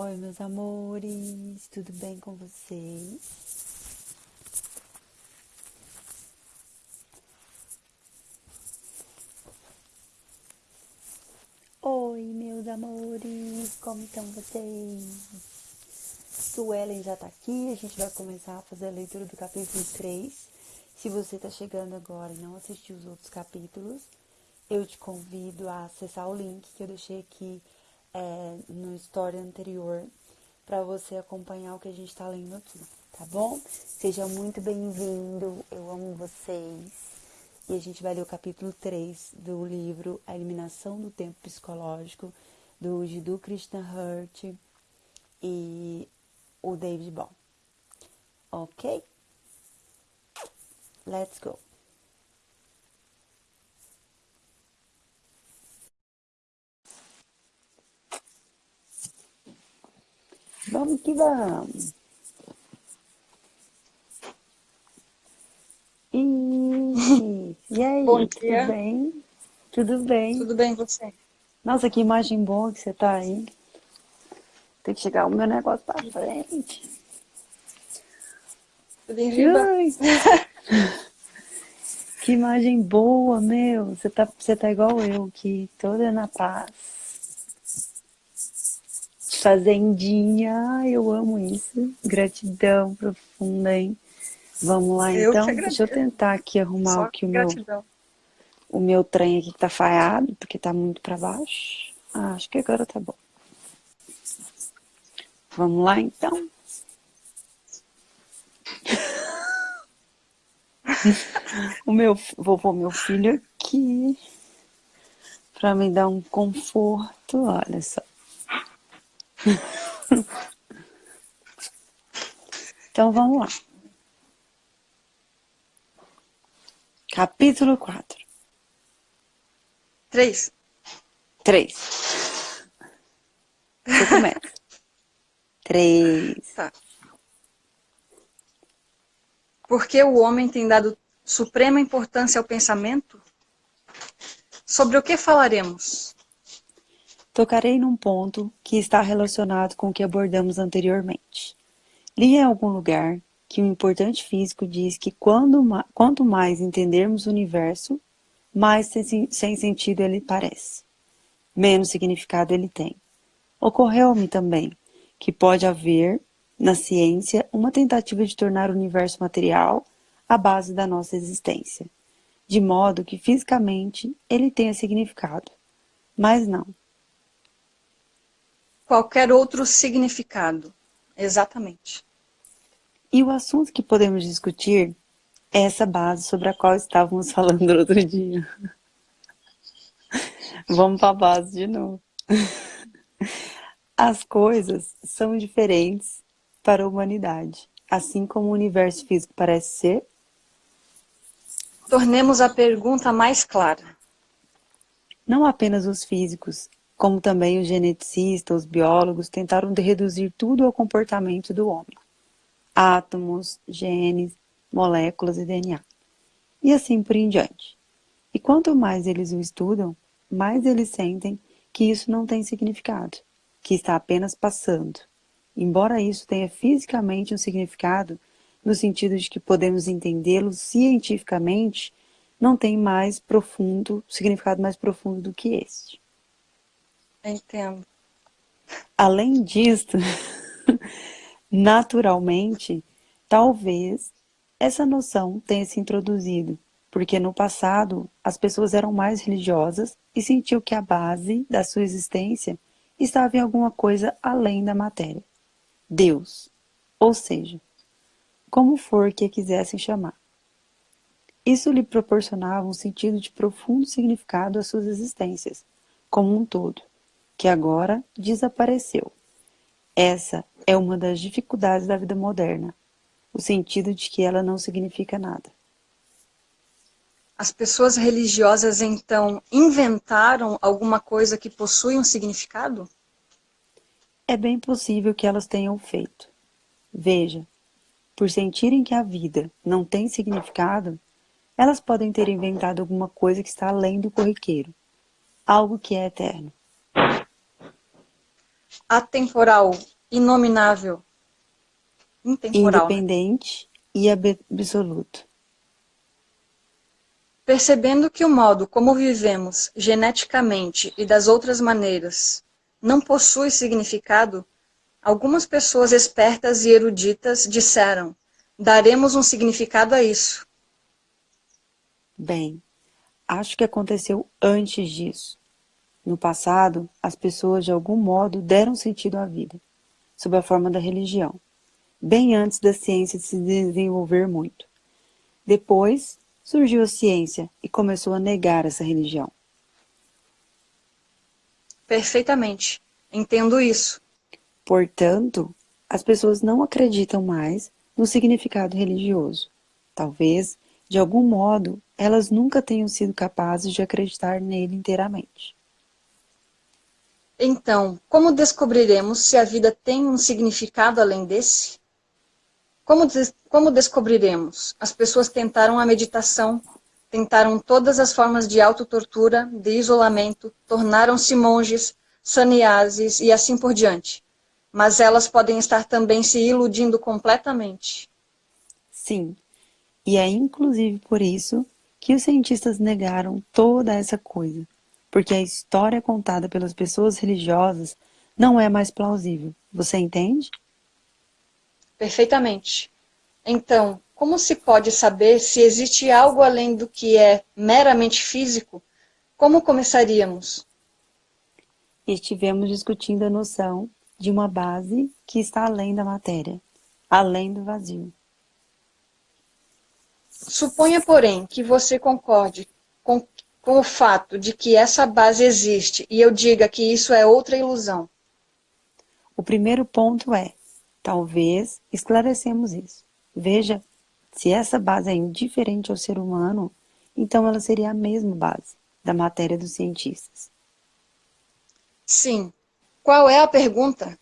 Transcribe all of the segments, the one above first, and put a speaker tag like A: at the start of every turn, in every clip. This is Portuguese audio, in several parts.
A: Oi, meus amores, tudo bem com vocês? Oi, meus amores, como estão vocês? Suelen já tá aqui, a gente vai começar a fazer a leitura do capítulo 3. Se você tá chegando agora e não assistiu os outros capítulos, eu te convido a acessar o link que eu deixei aqui é, no story anterior para você acompanhar o que a gente está lendo aqui, tá bom? Seja muito bem-vindo, eu amo vocês. E a gente vai ler o capítulo 3 do livro A Eliminação do Tempo Psicológico, do Jiddu Krishnahurt e o David Ball. Ok? Let's go! Vamos que vamos. Ixi, e aí,
B: Bom
A: tudo
B: dia.
A: bem? Tudo bem?
B: Tudo bem você?
A: Nossa, que imagem boa que você tá aí. Tem que chegar o meu negócio pra frente.
B: Tudo.
A: Que imagem boa, meu. Você tá, você tá igual eu aqui, toda na paz. Fazendinha, ai, eu amo isso. Gratidão profunda, hein? Vamos lá,
B: Eu
A: então. Deixa eu tentar aqui arrumar
B: Só
A: aqui o meu, o meu trem aqui que tá falhado, porque tá muito pra baixo. Ah, acho que agora tá bom. Vamos lá, então. O meu, vou pôr meu filho aqui para me dar um conforto, olha só. Então vamos lá. Capítulo 4.
B: Três.
A: 3. Você começa. 3.
B: Tá. Porque o homem tem dado suprema importância ao pensamento? Sobre o que falaremos?
A: Tocarei num ponto que está relacionado com o que abordamos anteriormente. Li em algum lugar que um importante físico diz que quando quanto mais entendermos o universo, mais sem, sem sentido ele parece, menos significado ele tem. Ocorreu-me também que pode haver, na ciência, uma tentativa de tornar o universo material a base da nossa existência, de modo que fisicamente ele tenha significado, mas não.
B: Qualquer outro significado. Exatamente.
A: E o assunto que podemos discutir é essa base sobre a qual estávamos falando outro dia. Vamos para a base de novo. As coisas são diferentes para a humanidade, assim como o universo físico parece ser.
B: Tornemos a pergunta mais clara.
A: Não apenas os físicos, como também os geneticistas, os biólogos, tentaram reduzir tudo ao comportamento do homem. Átomos, genes, moléculas e DNA. E assim por em diante. E quanto mais eles o estudam, mais eles sentem que isso não tem significado, que está apenas passando. Embora isso tenha fisicamente um significado, no sentido de que podemos entendê-lo cientificamente, não tem mais profundo, significado mais profundo do que este.
B: Entendo.
A: Além disto, naturalmente, talvez essa noção tenha se introduzido, porque no passado as pessoas eram mais religiosas e sentiam que a base da sua existência estava em alguma coisa além da matéria. Deus, ou seja, como for que a quisessem chamar. Isso lhe proporcionava um sentido de profundo significado às suas existências, como um todo, que agora desapareceu. Essa é uma das dificuldades da vida moderna, o sentido de que ela não significa nada.
B: As pessoas religiosas, então, inventaram alguma coisa que possui um significado?
A: É bem possível que elas tenham feito. Veja, por sentirem que a vida não tem significado, elas podem ter inventado alguma coisa que está além do corriqueiro, algo que é eterno.
B: Atemporal, inominável,
A: intemporal. Né? Independente e absoluto.
B: Percebendo que o modo como vivemos geneticamente e das outras maneiras não possui significado, algumas pessoas espertas e eruditas disseram: daremos um significado a isso.
A: Bem, acho que aconteceu antes disso. No passado, as pessoas de algum modo deram sentido à vida, sob a forma da religião, bem antes da ciência se desenvolver muito. Depois, surgiu a ciência e começou a negar essa religião.
B: Perfeitamente. Entendo isso.
A: Portanto, as pessoas não acreditam mais no significado religioso. Talvez, de algum modo, elas nunca tenham sido capazes de acreditar nele inteiramente.
B: Então, como descobriremos se a vida tem um significado além desse? Como, des como descobriremos? As pessoas tentaram a meditação, tentaram todas as formas de autotortura, de isolamento, tornaram-se monges, sannyasis e assim por diante. Mas elas podem estar também se iludindo completamente.
A: Sim, e é inclusive por isso que os cientistas negaram toda essa coisa porque a história contada pelas pessoas religiosas não é mais plausível. Você entende?
B: Perfeitamente. Então, como se pode saber se existe algo além do que é meramente físico? Como começaríamos?
A: Estivemos discutindo a noção de uma base que está além da matéria, além do vazio.
B: Suponha, porém, que você concorde com com o fato de que essa base existe e eu diga que isso é outra ilusão?
A: O primeiro ponto é, talvez esclarecemos isso. Veja, se essa base é indiferente ao ser humano, então ela seria a mesma base da matéria dos cientistas.
B: Sim. Qual é a pergunta?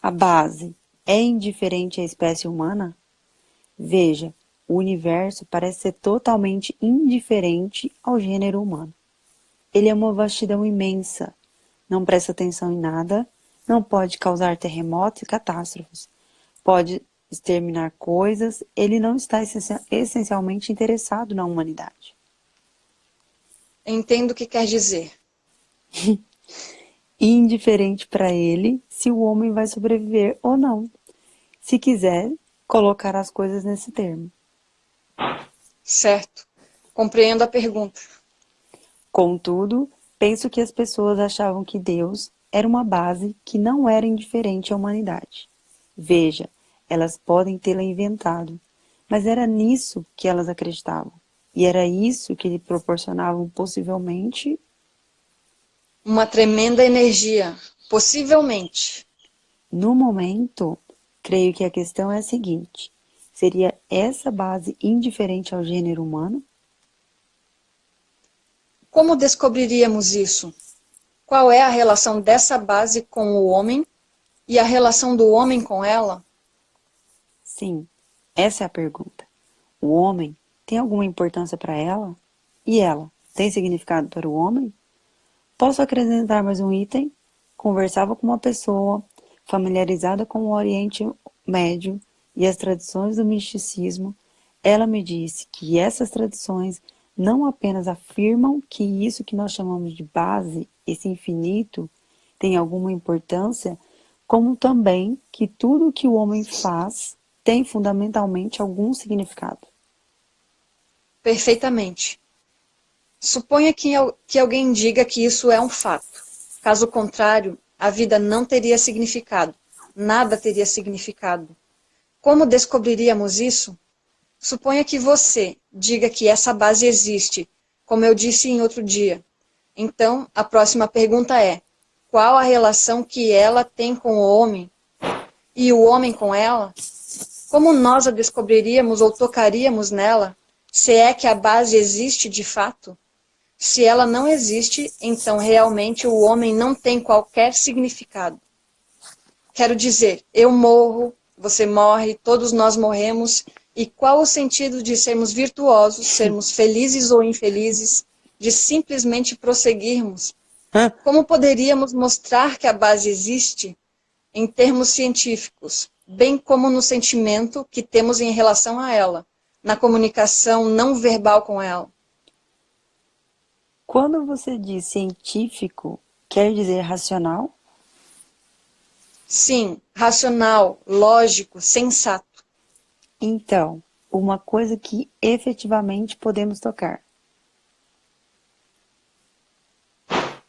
A: A base é indiferente à espécie humana? Veja, o universo parece ser totalmente indiferente ao gênero humano. Ele é uma vastidão imensa, não presta atenção em nada, não pode causar terremotos e catástrofes, pode exterminar coisas, ele não está essencialmente interessado na humanidade.
B: Entendo o que quer dizer.
A: Indiferente para ele se o homem vai sobreviver ou não. Se quiser, colocar as coisas nesse termo.
B: Certo. Compreendo a pergunta.
A: Contudo, penso que as pessoas achavam que Deus era uma base que não era indiferente à humanidade. Veja, elas podem tê-la inventado, mas era nisso que elas acreditavam. E era isso que lhe proporcionavam possivelmente
B: uma tremenda energia, possivelmente.
A: No momento, creio que a questão é a seguinte: Seria essa base indiferente ao gênero humano?
B: Como descobriríamos isso? Qual é a relação dessa base com o homem e a relação do homem com ela?
A: Sim, essa é a pergunta. O homem tem alguma importância para ela? E ela tem significado para o homem? Posso acrescentar mais um item? Conversava com uma pessoa familiarizada com o Oriente Médio e as tradições do misticismo, ela me disse que essas tradições não apenas afirmam que isso que nós chamamos de base, esse infinito, tem alguma importância, como também que tudo que o homem faz tem fundamentalmente algum significado.
B: Perfeitamente. Suponha que, que alguém diga que isso é um fato. Caso contrário, a vida não teria significado. Nada teria significado. Como descobriríamos isso? Suponha que você diga que essa base existe, como eu disse em outro dia. Então, a próxima pergunta é, qual a relação que ela tem com o homem? E o homem com ela? Como nós a descobriríamos ou tocaríamos nela, se é que a base existe de fato? Se ela não existe, então realmente o homem não tem qualquer significado. Quero dizer, eu morro, você morre, todos nós morremos, e qual o sentido de sermos virtuosos, sermos felizes ou infelizes, de simplesmente prosseguirmos? Como poderíamos mostrar que a base existe em termos científicos, bem como no sentimento que temos em relação a ela, na comunicação não verbal com ela?
A: Quando você diz científico, quer dizer racional?
B: Sim, racional, lógico, sensato.
A: Então, uma coisa que efetivamente podemos tocar.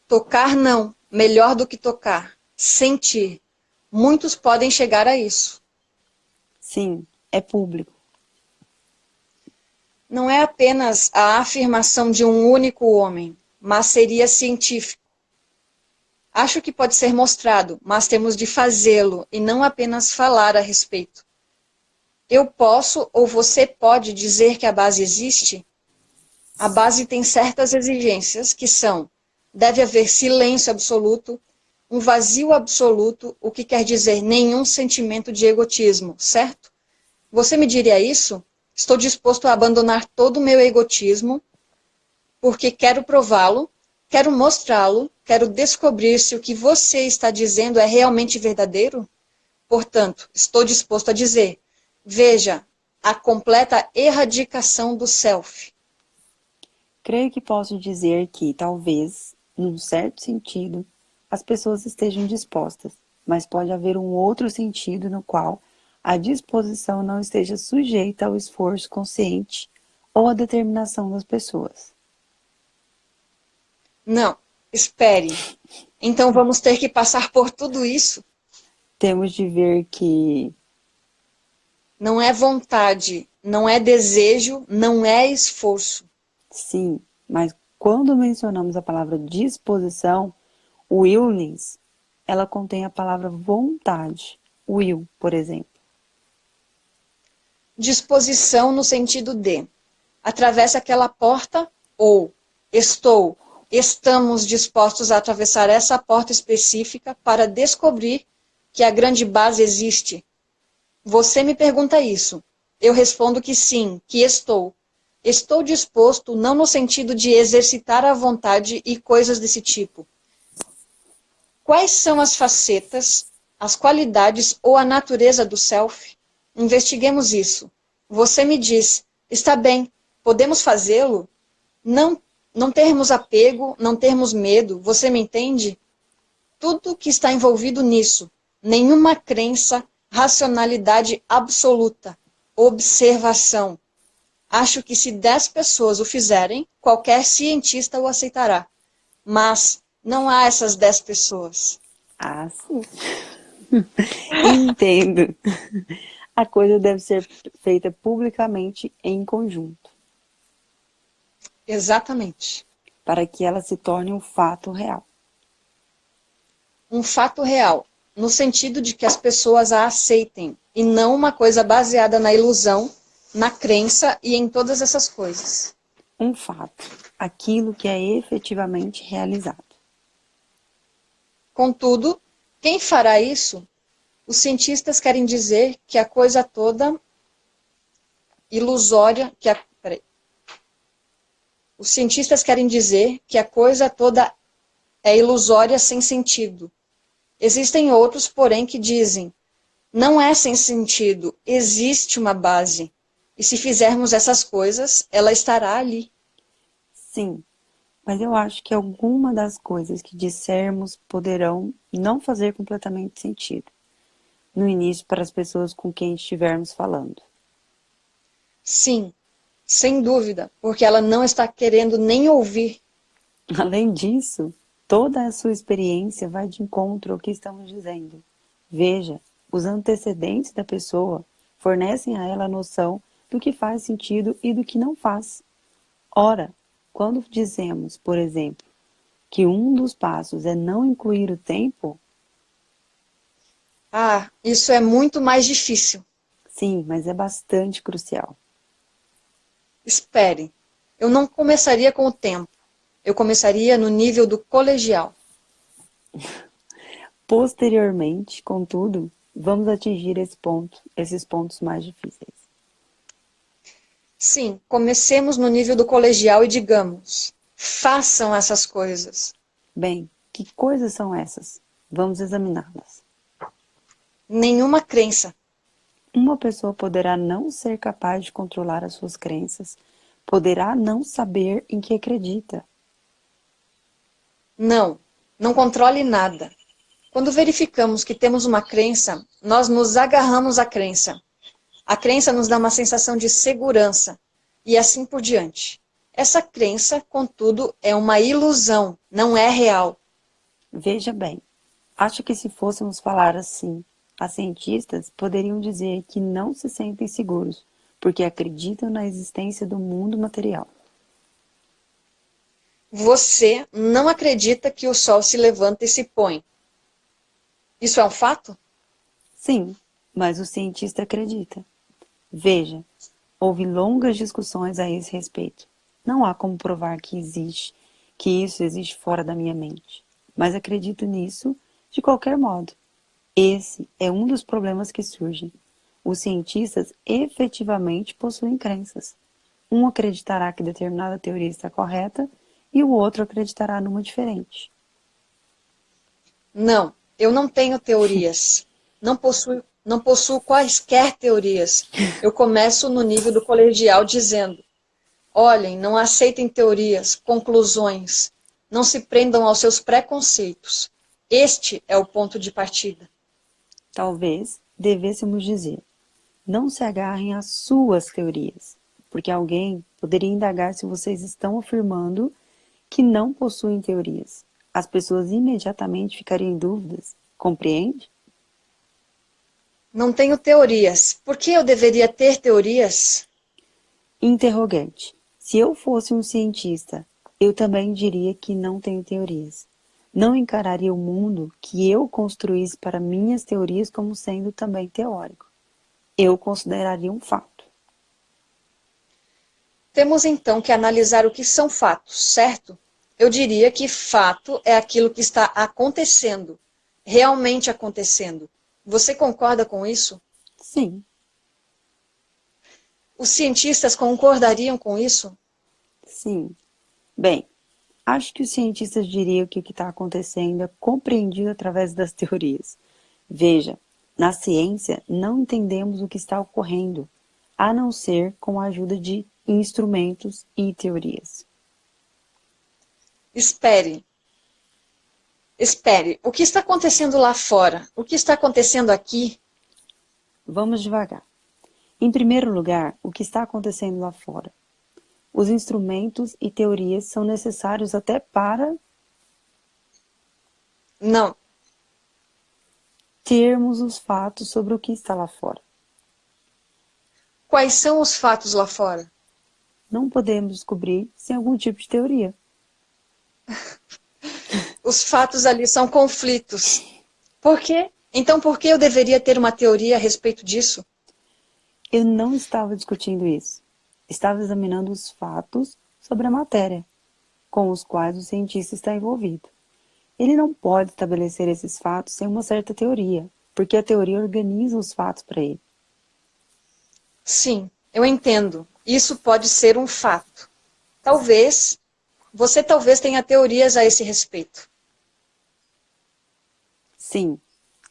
B: Tocar não, melhor do que tocar, sentir. Muitos podem chegar a isso.
A: Sim, é público.
B: Não é apenas a afirmação de um único homem, mas seria científico. Acho que pode ser mostrado, mas temos de fazê-lo e não apenas falar a respeito. Eu posso ou você pode dizer que a base existe? A base tem certas exigências que são deve haver silêncio absoluto, um vazio absoluto, o que quer dizer nenhum sentimento de egotismo, certo? Você me diria isso? Estou disposto a abandonar todo o meu egotismo, porque quero prová-lo, quero mostrá-lo, quero descobrir se o que você está dizendo é realmente verdadeiro? Portanto, estou disposto a dizer, veja, a completa erradicação do self.
A: Creio que posso dizer que, talvez, num certo sentido, as pessoas estejam dispostas, mas pode haver um outro sentido no qual a disposição não esteja sujeita ao esforço consciente ou à determinação das pessoas.
B: Não, espere. Então vamos ter que passar por tudo isso?
A: Temos de ver que...
B: Não é vontade, não é desejo, não é esforço.
A: Sim, mas quando mencionamos a palavra disposição, willings, ela contém a palavra vontade, will, por exemplo.
B: Disposição no sentido de atravessa aquela porta ou estou, estamos dispostos a atravessar essa porta específica para descobrir que a grande base existe. Você me pergunta isso. Eu respondo que sim, que estou. Estou disposto, não no sentido de exercitar a vontade e coisas desse tipo. Quais são as facetas, as qualidades ou a natureza do self? Investiguemos isso. Você me diz, está bem, podemos fazê-lo? Não, não termos apego, não termos medo, você me entende? Tudo que está envolvido nisso, nenhuma crença, racionalidade absoluta, observação, Acho que se 10 pessoas o fizerem, qualquer cientista o aceitará. Mas não há essas 10 pessoas.
A: Ah, sim. Entendo. A coisa deve ser feita publicamente em conjunto.
B: Exatamente.
A: Para que ela se torne um fato real.
B: Um fato real, no sentido de que as pessoas a aceitem, e não uma coisa baseada na ilusão na crença e em todas essas coisas.
A: Um fato, aquilo que é efetivamente realizado.
B: Contudo, quem fará isso? Os cientistas querem dizer que a coisa toda ilusória, que a. Os cientistas querem dizer que a coisa toda é ilusória sem sentido. Existem outros, porém, que dizem, não é sem sentido, existe uma base. E se fizermos essas coisas, ela estará ali.
A: Sim, mas eu acho que alguma das coisas que dissermos poderão não fazer completamente sentido. No início, para as pessoas com quem estivermos falando.
B: Sim, sem dúvida, porque ela não está querendo nem ouvir.
A: Além disso, toda a sua experiência vai de encontro ao que estamos dizendo. Veja, os antecedentes da pessoa fornecem a ela a noção do que faz sentido e do que não faz. Ora, quando dizemos, por exemplo, que um dos passos é não incluir o tempo...
B: Ah, isso é muito mais difícil.
A: Sim, mas é bastante crucial.
B: Espere, eu não começaria com o tempo. Eu começaria no nível do colegial.
A: Posteriormente, contudo, vamos atingir esse ponto, esses pontos mais difíceis.
B: Sim, comecemos no nível do colegial e digamos, façam essas coisas.
A: Bem, Que coisas são essas? Vamos examiná-las.
B: Nenhuma crença.
A: Uma pessoa poderá não ser capaz de controlar as suas crenças, poderá não saber em que acredita.
B: Não, não controle nada. Quando verificamos que temos uma crença, nós nos agarramos à crença. A crença nos dá uma sensação de segurança e assim por diante. Essa crença, contudo, é uma ilusão, não é real.
A: Veja bem, acho que se fôssemos falar assim, as cientistas poderiam dizer que não se sentem seguros, porque acreditam na existência do mundo material.
B: Você não acredita que o sol se levanta e se põe. Isso é um fato?
A: Sim, mas o cientista acredita. Veja, houve longas discussões a esse respeito. Não há como provar que existe, que isso existe fora da minha mente. Mas acredito nisso de qualquer modo. Esse é um dos problemas que surgem. Os cientistas efetivamente possuem crenças. Um acreditará que determinada teoria está correta e o outro acreditará numa diferente.
B: Não, eu não tenho teorias. Não possuo, não possuo quaisquer teorias. Eu começo no nível do colegial dizendo Olhem, não aceitem teorias, conclusões. Não se prendam aos seus preconceitos. Este é o ponto de partida.
A: Talvez devêssemos dizer, não se agarrem às suas teorias, porque alguém poderia indagar se vocês estão afirmando que não possuem teorias. As pessoas imediatamente ficariam em dúvidas, compreende?
B: Não tenho teorias. Por que eu deveria ter teorias?
A: Interrogante. Se eu fosse um cientista, eu também diria que não tenho teorias. Não encararia o mundo que eu construísse para minhas teorias como sendo também teórico. Eu consideraria um fato.
B: Temos então que analisar o que são fatos, certo? Eu diria que fato é aquilo que está acontecendo, realmente acontecendo. Você concorda com isso?
A: Sim.
B: Os cientistas concordariam com isso?
A: Sim. Bem, acho que os cientistas diriam que o que está acontecendo é compreendido através das teorias. Veja, na ciência não entendemos o que está ocorrendo, a não ser com a ajuda de instrumentos e teorias.
B: Espere. Espere. O que está acontecendo lá fora? O que está acontecendo aqui?
A: Vamos devagar. Em primeiro lugar, o que está acontecendo lá fora? Os instrumentos e teorias são necessários até para...
B: Não.
A: Termos os fatos sobre o que está lá fora.
B: Quais são os fatos lá fora?
A: Não podemos descobrir sem algum tipo de teoria.
B: os fatos ali são conflitos. Por quê? Então por que eu deveria ter uma teoria a respeito disso?
A: Eu não estava discutindo isso. Estava examinando os fatos sobre a matéria, com os quais o cientista está envolvido. Ele não pode estabelecer esses fatos sem uma certa teoria, porque a teoria organiza os fatos para ele.
B: Sim, eu entendo. Isso pode ser um fato. Talvez, você talvez tenha teorias a esse respeito.
A: Sim,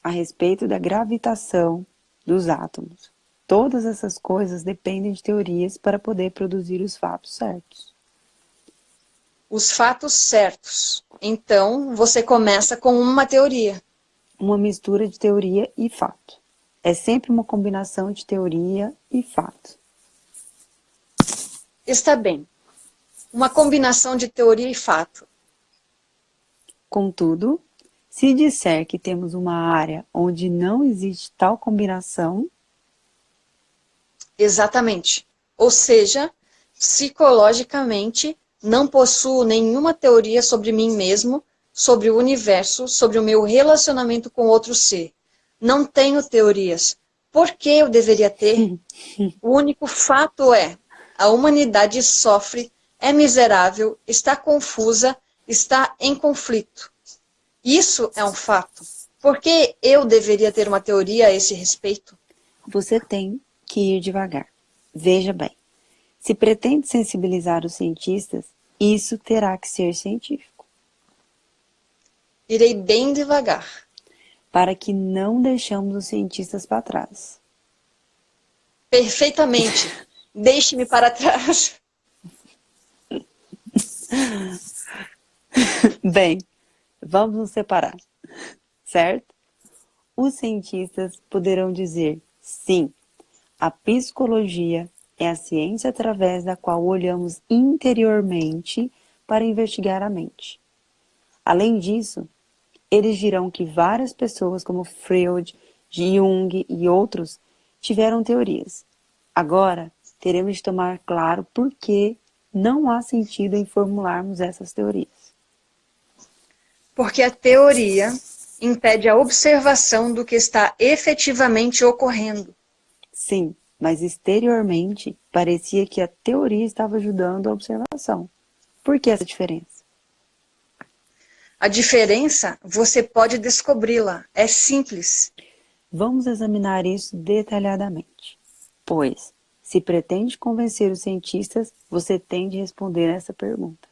A: a respeito da gravitação dos átomos. Todas essas coisas dependem de teorias para poder produzir os fatos certos.
B: Os fatos certos. Então, você começa com uma teoria.
A: Uma mistura de teoria e fato. É sempre uma combinação de teoria e fato.
B: Está bem. Uma combinação de teoria e fato.
A: Contudo, se disser que temos uma área onde não existe tal combinação,
B: Exatamente. Ou seja, psicologicamente, não possuo nenhuma teoria sobre mim mesmo, sobre o universo, sobre o meu relacionamento com outro ser. Não tenho teorias. Por que eu deveria ter? O único fato é, a humanidade sofre, é miserável, está confusa, está em conflito. Isso é um fato. Por que eu deveria ter uma teoria a esse respeito?
A: Você tem que ir devagar. Veja bem, se pretende sensibilizar os cientistas, isso terá que ser científico.
B: Irei bem devagar.
A: Para que não deixemos os cientistas para trás.
B: Perfeitamente. Deixe-me para trás.
A: Bem, vamos nos separar, certo? Os cientistas poderão dizer, sim, a psicologia é a ciência através da qual olhamos interiormente para investigar a mente. Além disso, eles dirão que várias pessoas como Freud, Jung e outros tiveram teorias. Agora, teremos de tomar claro por que não há sentido em formularmos essas teorias.
B: Porque a teoria impede a observação do que está efetivamente ocorrendo.
A: Sim, mas exteriormente parecia que a teoria estava ajudando a observação. Por que essa diferença?
B: A diferença você pode descobri-la, é simples.
A: Vamos examinar isso detalhadamente. Pois, se pretende convencer os cientistas, você tem de responder essa pergunta.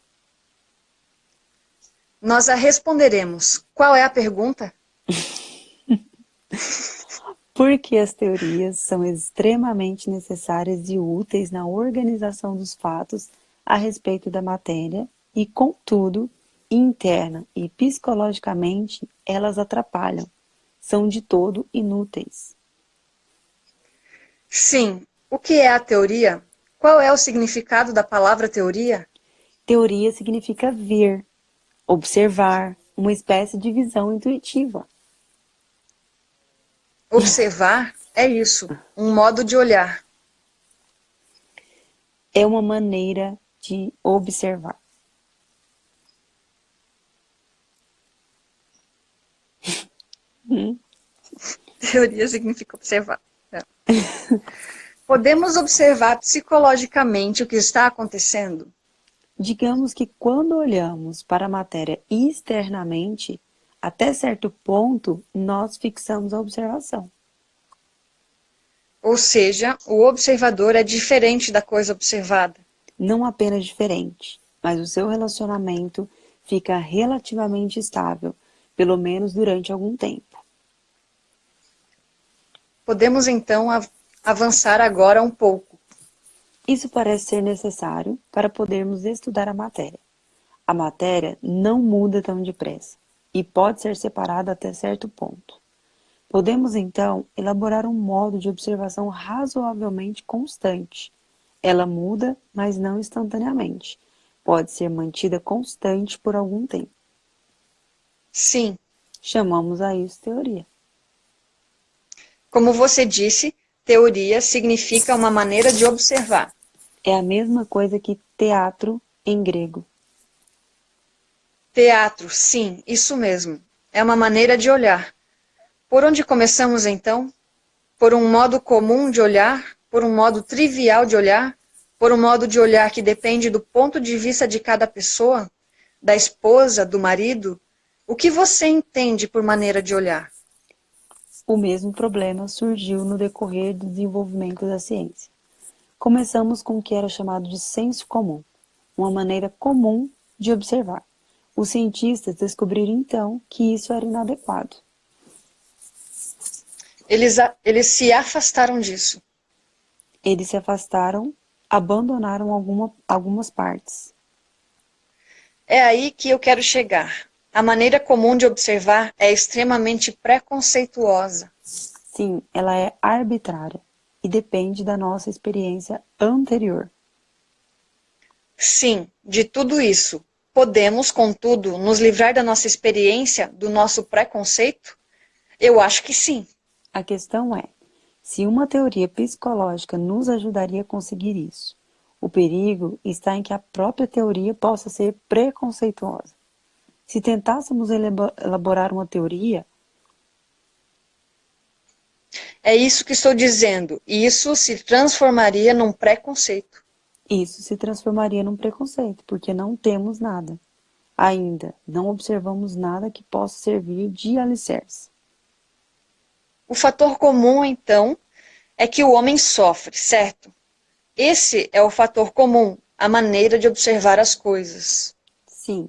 B: Nós a responderemos. Qual é a pergunta?
A: Por que as teorias são extremamente necessárias e úteis na organização dos fatos a respeito da matéria e, contudo, interna e psicologicamente elas atrapalham, são de todo inúteis.
B: Sim. O que é a teoria? Qual é o significado da palavra teoria?
A: Teoria significa ver, observar, uma espécie de visão intuitiva.
B: Observar é isso, um modo de olhar.
A: É uma maneira de observar.
B: Teoria significa observar. É. Podemos observar psicologicamente o que está acontecendo?
A: Digamos que quando olhamos para a matéria externamente, até certo ponto, nós fixamos a observação.
B: Ou seja, o observador é diferente da coisa observada.
A: Não apenas diferente, mas o seu relacionamento fica relativamente estável, pelo menos durante algum tempo.
B: Podemos então avançar agora um pouco.
A: Isso parece ser necessário para podermos estudar a matéria. A matéria não muda tão depressa e pode ser separada até certo ponto. Podemos, então, elaborar um modo de observação razoavelmente constante. Ela muda, mas não instantaneamente. Pode ser mantida constante por algum tempo.
B: Sim.
A: Chamamos a isso teoria.
B: Como você disse, teoria significa uma maneira de observar.
A: É a mesma coisa que teatro em grego.
B: Teatro, sim, isso mesmo. É uma maneira de olhar. Por onde começamos então? Por um modo comum de olhar? Por um modo trivial de olhar? Por um modo de olhar que depende do ponto de vista de cada pessoa? Da esposa, do marido? O que você entende por maneira de olhar?
A: O mesmo problema surgiu no decorrer do desenvolvimento da ciência. Começamos com o que era chamado de senso comum, uma maneira comum de observar. Os cientistas descobriram então que isso era inadequado.
B: Eles, eles se afastaram disso.
A: Eles se afastaram, abandonaram alguma, algumas partes.
B: É aí que eu quero chegar. A maneira comum de observar é extremamente preconceituosa.
A: Sim, ela é arbitrária e depende da nossa experiência anterior.
B: Sim, de tudo isso, Podemos, contudo, nos livrar da nossa experiência, do nosso preconceito? Eu acho que sim.
A: A questão é, se uma teoria psicológica nos ajudaria a conseguir isso, o perigo está em que a própria teoria possa ser preconceituosa. Se tentássemos elaborar uma teoria...
B: É isso que estou dizendo. Isso se transformaria num preconceito.
A: Isso se transformaria num preconceito, porque não temos nada. Ainda não observamos nada que possa servir de alicerce.
B: O fator comum, então, é que o homem sofre, certo? Esse é o fator comum, a maneira de observar as coisas.
A: Sim.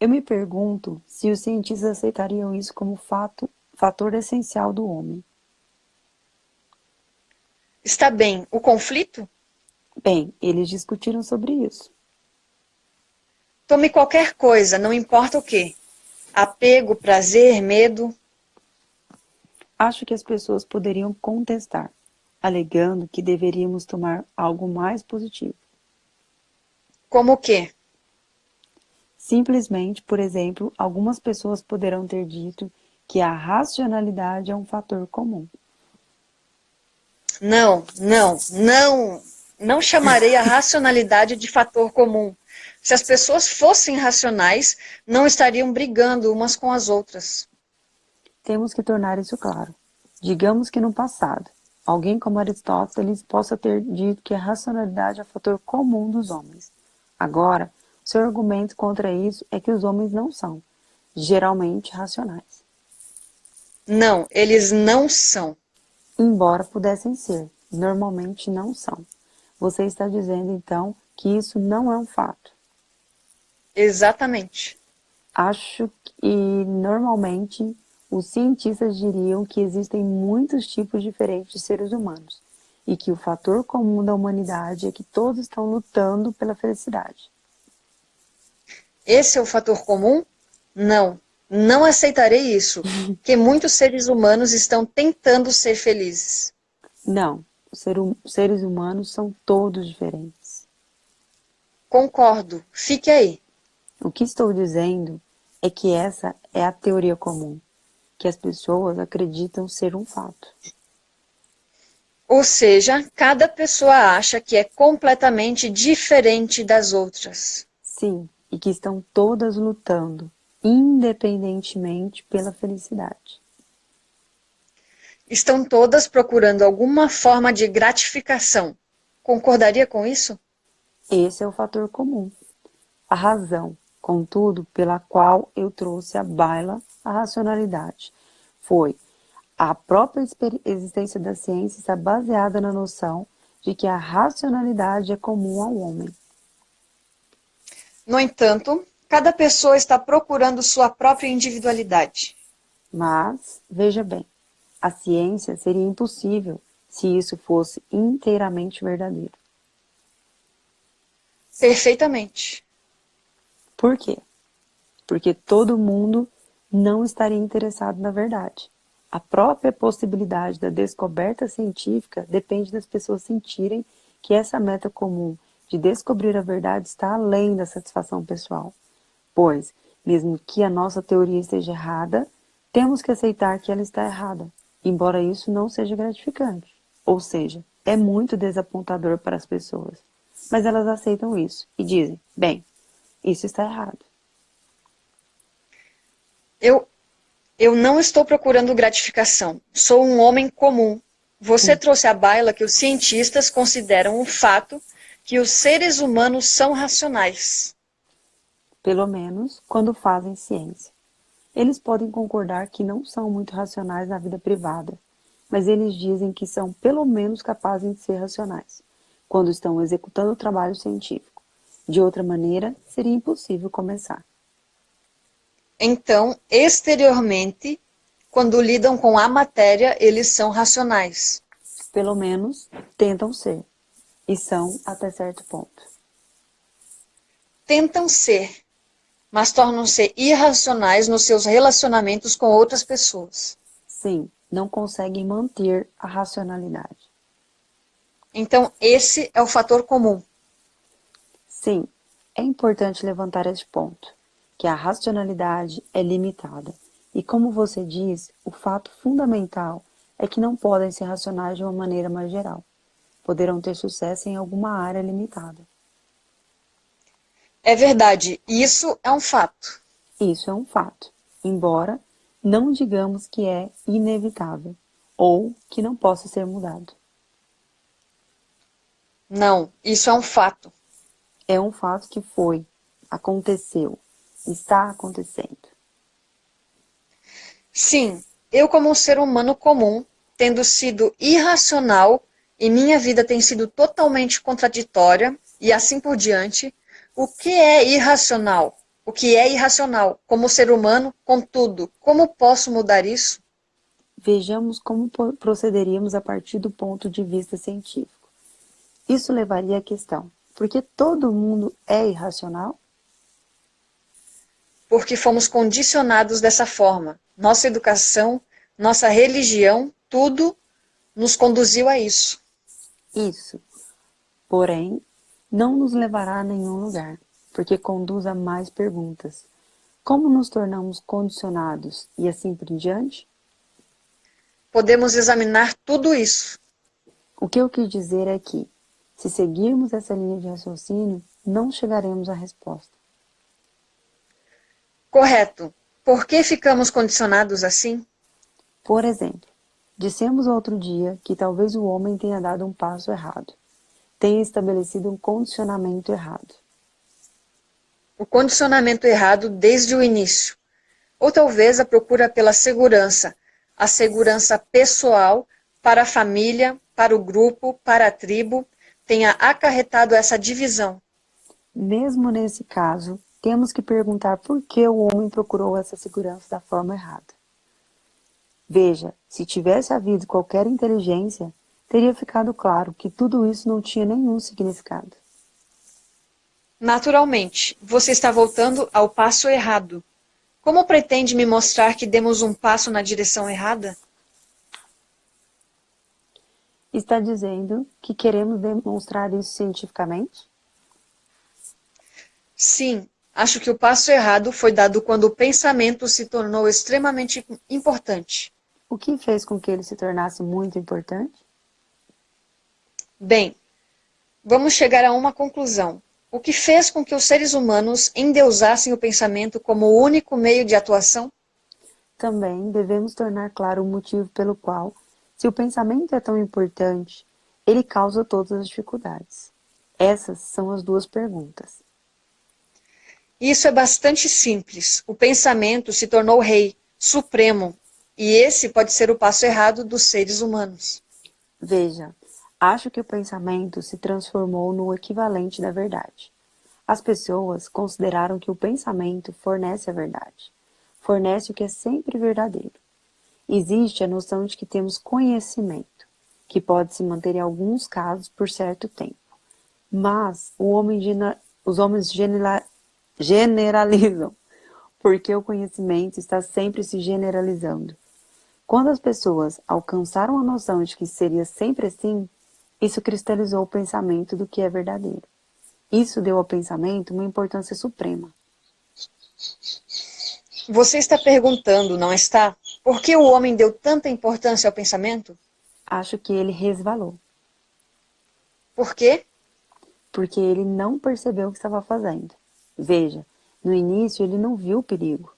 A: Eu me pergunto se os cientistas aceitariam isso como fato, fator essencial do homem.
B: Está bem. O conflito?
A: Bem, eles discutiram sobre isso.
B: Tome qualquer coisa, não importa o que. Apego, prazer, medo.
A: Acho que as pessoas poderiam contestar, alegando que deveríamos tomar algo mais positivo.
B: Como o quê?
A: Simplesmente, por exemplo, algumas pessoas poderão ter dito que a racionalidade é um fator comum.
B: Não, não, não. Não chamarei a racionalidade de fator comum. Se as pessoas fossem racionais, não estariam brigando umas com as outras.
A: Temos que tornar isso claro. Digamos que no passado, alguém como Aristóteles possa ter dito que a racionalidade é o fator comum dos homens. Agora, seu argumento contra isso é que os homens não são, geralmente, racionais.
B: Não, eles não são.
A: Embora pudessem ser, normalmente não são. Você está dizendo, então, que isso não é um fato.
B: Exatamente.
A: Acho que normalmente os cientistas diriam que existem muitos tipos diferentes de seres humanos e que o fator comum da humanidade é que todos estão lutando pela felicidade.
B: Esse é o fator comum? Não, não aceitarei isso, que muitos seres humanos estão tentando ser felizes.
A: Não, os seres humanos são todos diferentes.
B: Concordo, fique aí.
A: O que estou dizendo é que essa é a teoria comum, que as pessoas acreditam ser um fato.
B: Ou seja, cada pessoa acha que é completamente diferente das outras.
A: Sim, e que estão todas lutando, independentemente pela felicidade.
B: Estão todas procurando alguma forma de gratificação. Concordaria com isso?
A: Esse é o fator comum. A razão, contudo, pela qual eu trouxe à baila a racionalidade, foi a própria existência da ciência está baseada na noção de que a racionalidade é comum ao homem.
B: No entanto, cada pessoa está procurando sua própria individualidade.
A: Mas, veja bem, a ciência seria impossível se isso fosse inteiramente verdadeiro.
B: Perfeitamente.
A: Por quê? Porque todo mundo não estaria interessado na verdade. A própria possibilidade da descoberta científica depende das pessoas sentirem que essa meta comum de descobrir a verdade está além da satisfação pessoal. Pois, mesmo que a nossa teoria esteja errada, temos que aceitar que ela está errada, embora isso não seja gratificante. Ou seja, é muito desapontador para as pessoas. Mas elas aceitam isso e dizem, bem, isso está errado.
B: Eu, eu não estou procurando gratificação. Sou um homem comum. Você hum. trouxe à baila que os cientistas consideram um fato que os seres humanos são racionais.
A: Pelo menos quando fazem ciência. Eles podem concordar que não são muito racionais na vida privada, mas eles dizem que são pelo menos capazes de ser racionais, quando estão executando o trabalho científico. De outra maneira, seria impossível começar.
B: Então, exteriormente, quando lidam com a matéria, eles são racionais.
A: Pelo menos, tentam ser. E são até certo ponto.
B: Tentam ser, mas tornam-se irracionais nos seus relacionamentos com outras pessoas.
A: Sim, não conseguem manter a racionalidade.
B: Então, esse é o fator comum.
A: Sim, é importante levantar este ponto, que a racionalidade é limitada. E como você diz, o fato fundamental é que não podem ser racionais de uma maneira mais geral. Poderão ter sucesso em alguma área limitada.
B: É verdade, isso é um fato.
A: Isso é um fato, embora não digamos que é inevitável ou que não possa ser mudado.
B: Não, isso é um fato
A: é um fato que foi, aconteceu, está acontecendo.
B: Sim, eu como um ser humano comum, tendo sido irracional e minha vida tem sido totalmente contraditória e assim por diante, o que é irracional? o que é irracional, como ser humano, contudo, como posso mudar isso?
A: Vejamos como procederíamos a partir do ponto de vista científico. Isso levaria à questão, por que todo mundo é irracional?
B: Porque fomos condicionados dessa forma. Nossa educação, nossa religião, tudo nos conduziu a isso.
A: Isso. Porém, não nos levará a nenhum lugar, porque conduz a mais perguntas. Como nos tornamos condicionados e assim por diante?
B: Podemos examinar tudo isso.
A: O que eu quis dizer é que, se seguirmos essa linha de raciocínio, não chegaremos à resposta.
B: Correto. Por que ficamos condicionados assim?
A: Por exemplo, dissemos outro dia que talvez o homem tenha dado um passo errado, tenha estabelecido um condicionamento errado.
B: O condicionamento errado desde o início. Ou talvez a procura pela segurança, a segurança pessoal para a família, para o grupo, para a tribo, tenha acarretado essa divisão.
A: Mesmo nesse caso, temos que perguntar por que o homem procurou essa segurança da forma errada. Veja, se tivesse havido qualquer inteligência, teria ficado claro que tudo isso não tinha nenhum significado.
B: Naturalmente, você está voltando ao passo errado. Como pretende me mostrar que demos um passo na direção errada?
A: Está dizendo que queremos demonstrar isso cientificamente?
B: Sim, Acho que o passo errado foi dado quando o pensamento se tornou extremamente importante.
A: O que fez com que ele se tornasse muito importante?
B: Bem, vamos chegar a uma conclusão. O que fez com que os seres humanos endeusassem o pensamento como o único meio de atuação?
A: Também devemos tornar claro o motivo pelo qual, se o pensamento é tão importante, ele causa todas as dificuldades. Essas são as duas perguntas.
B: Isso é bastante simples. O pensamento se tornou rei, supremo, e esse pode ser o passo errado dos seres humanos.
A: Veja, acho que o pensamento se transformou no equivalente da verdade. As pessoas consideraram que o pensamento fornece a verdade, fornece o que é sempre verdadeiro. Existe a noção de que temos conhecimento, que pode se manter em alguns casos por certo tempo. Mas homem, os homens generalizam, porque o conhecimento está sempre se generalizando. Quando as pessoas alcançaram a noção de que seria sempre assim, isso cristalizou o pensamento do que é verdadeiro. Isso deu ao pensamento uma importância suprema.
B: Você está perguntando, não está? Por que o homem deu tanta importância ao pensamento?
A: Acho que ele resvalou.
B: Por quê?
A: Porque ele não percebeu o que estava fazendo. Veja, no início ele não viu o perigo.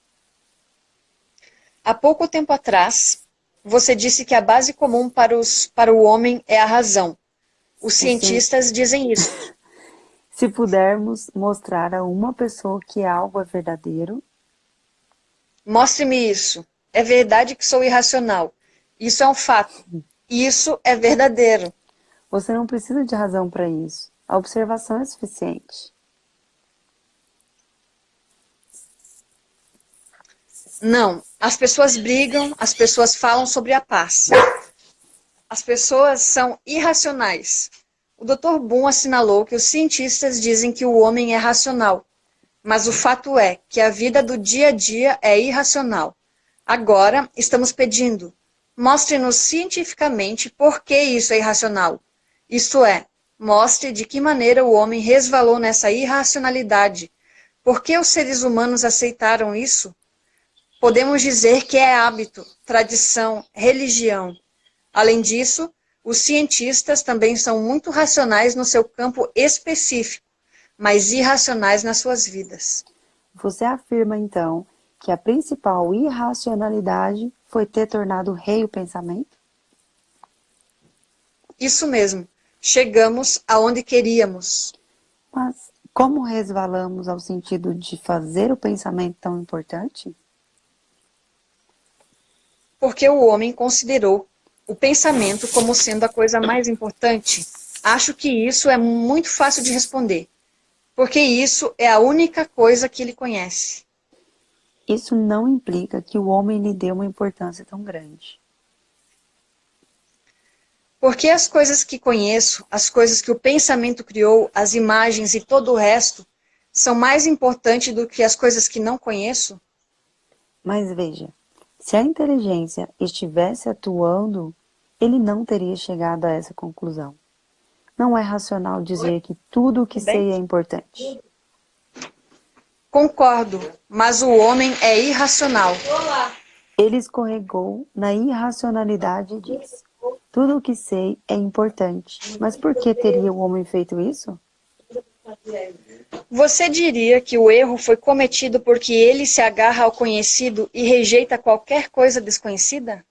B: Há pouco tempo atrás, você disse que a base comum para, os, para o homem é a razão. Os cientistas dizem isso.
A: Se pudermos mostrar a uma pessoa que algo é verdadeiro...
B: Mostre-me isso. É verdade que sou irracional. Isso é um fato. Isso é verdadeiro.
A: Você não precisa de razão para isso. A observação é suficiente.
B: Não, as pessoas brigam, as pessoas falam sobre a paz. As pessoas são irracionais. O Dr. Boom assinalou que os cientistas dizem que o homem é racional, mas o fato é que a vida do dia a dia é irracional. Agora, estamos pedindo, mostre-nos cientificamente por que isso é irracional. Isto é, mostre de que maneira o homem resvalou nessa irracionalidade. Por que os seres humanos aceitaram isso? Podemos dizer que é hábito, tradição, religião. Além disso, os cientistas também são muito racionais no seu campo específico, mas irracionais nas suas vidas.
A: Você afirma, então, que a principal irracionalidade foi ter tornado rei o pensamento?
B: Isso mesmo. Chegamos aonde queríamos.
A: Mas como resvalamos ao sentido de fazer o pensamento tão importante?
B: porque o homem considerou o pensamento como sendo a coisa mais importante? Acho que isso é muito fácil de responder. Porque isso é a única coisa que ele conhece.
A: Isso não implica que o homem lhe dê uma importância tão grande.
B: Porque as coisas que conheço, as coisas que o pensamento criou, as imagens e todo o resto, são mais importantes do que as coisas que não conheço?
A: Mas veja, se a inteligência estivesse atuando, ele não teria chegado a essa conclusão. Não é racional dizer que tudo o que sei é importante.
B: Concordo, mas o homem é irracional.
A: Ele escorregou na irracionalidade e disse: Tudo o que sei é importante. Mas por que teria o homem feito isso?
B: Você diria que o erro foi cometido porque ele se agarra ao conhecido e rejeita qualquer coisa desconhecida?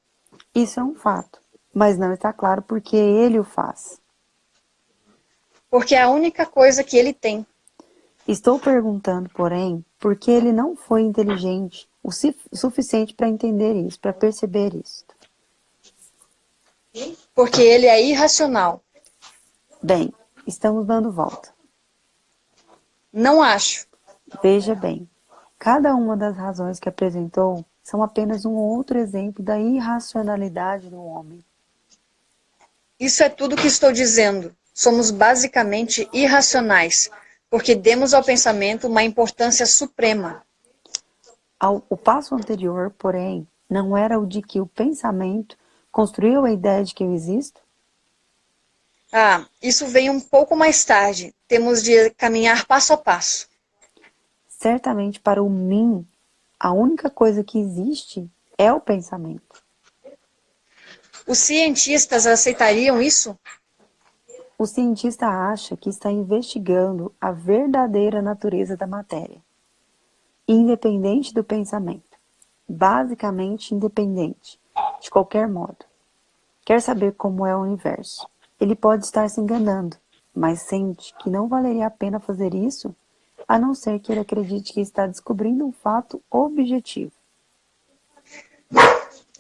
A: Isso é um fato, mas não está claro por que ele o faz.
B: Porque é a única coisa que ele tem.
A: Estou perguntando, porém, por que ele não foi inteligente o suficiente para entender isso, para perceber isso.
B: Porque ele é irracional.
A: Bem, estamos dando volta.
B: Não acho.
A: Veja bem, cada uma das razões que apresentou são apenas um outro exemplo da irracionalidade do homem.
B: Isso é tudo que estou dizendo. Somos basicamente irracionais, porque demos ao pensamento uma importância suprema.
A: O passo anterior, porém, não era o de que o pensamento construiu a ideia de que eu existo?
B: Ah, isso vem um pouco mais tarde. Temos de caminhar passo a passo.
A: Certamente para o mim, a única coisa que existe é o pensamento.
B: Os cientistas aceitariam isso?
A: O cientista acha que está investigando a verdadeira natureza da matéria, independente do pensamento, basicamente independente, de qualquer modo. Quer saber como é o universo. Ele pode estar se enganando, mas sente que não valeria a pena fazer isso, a não ser que ele acredite que está descobrindo um fato objetivo.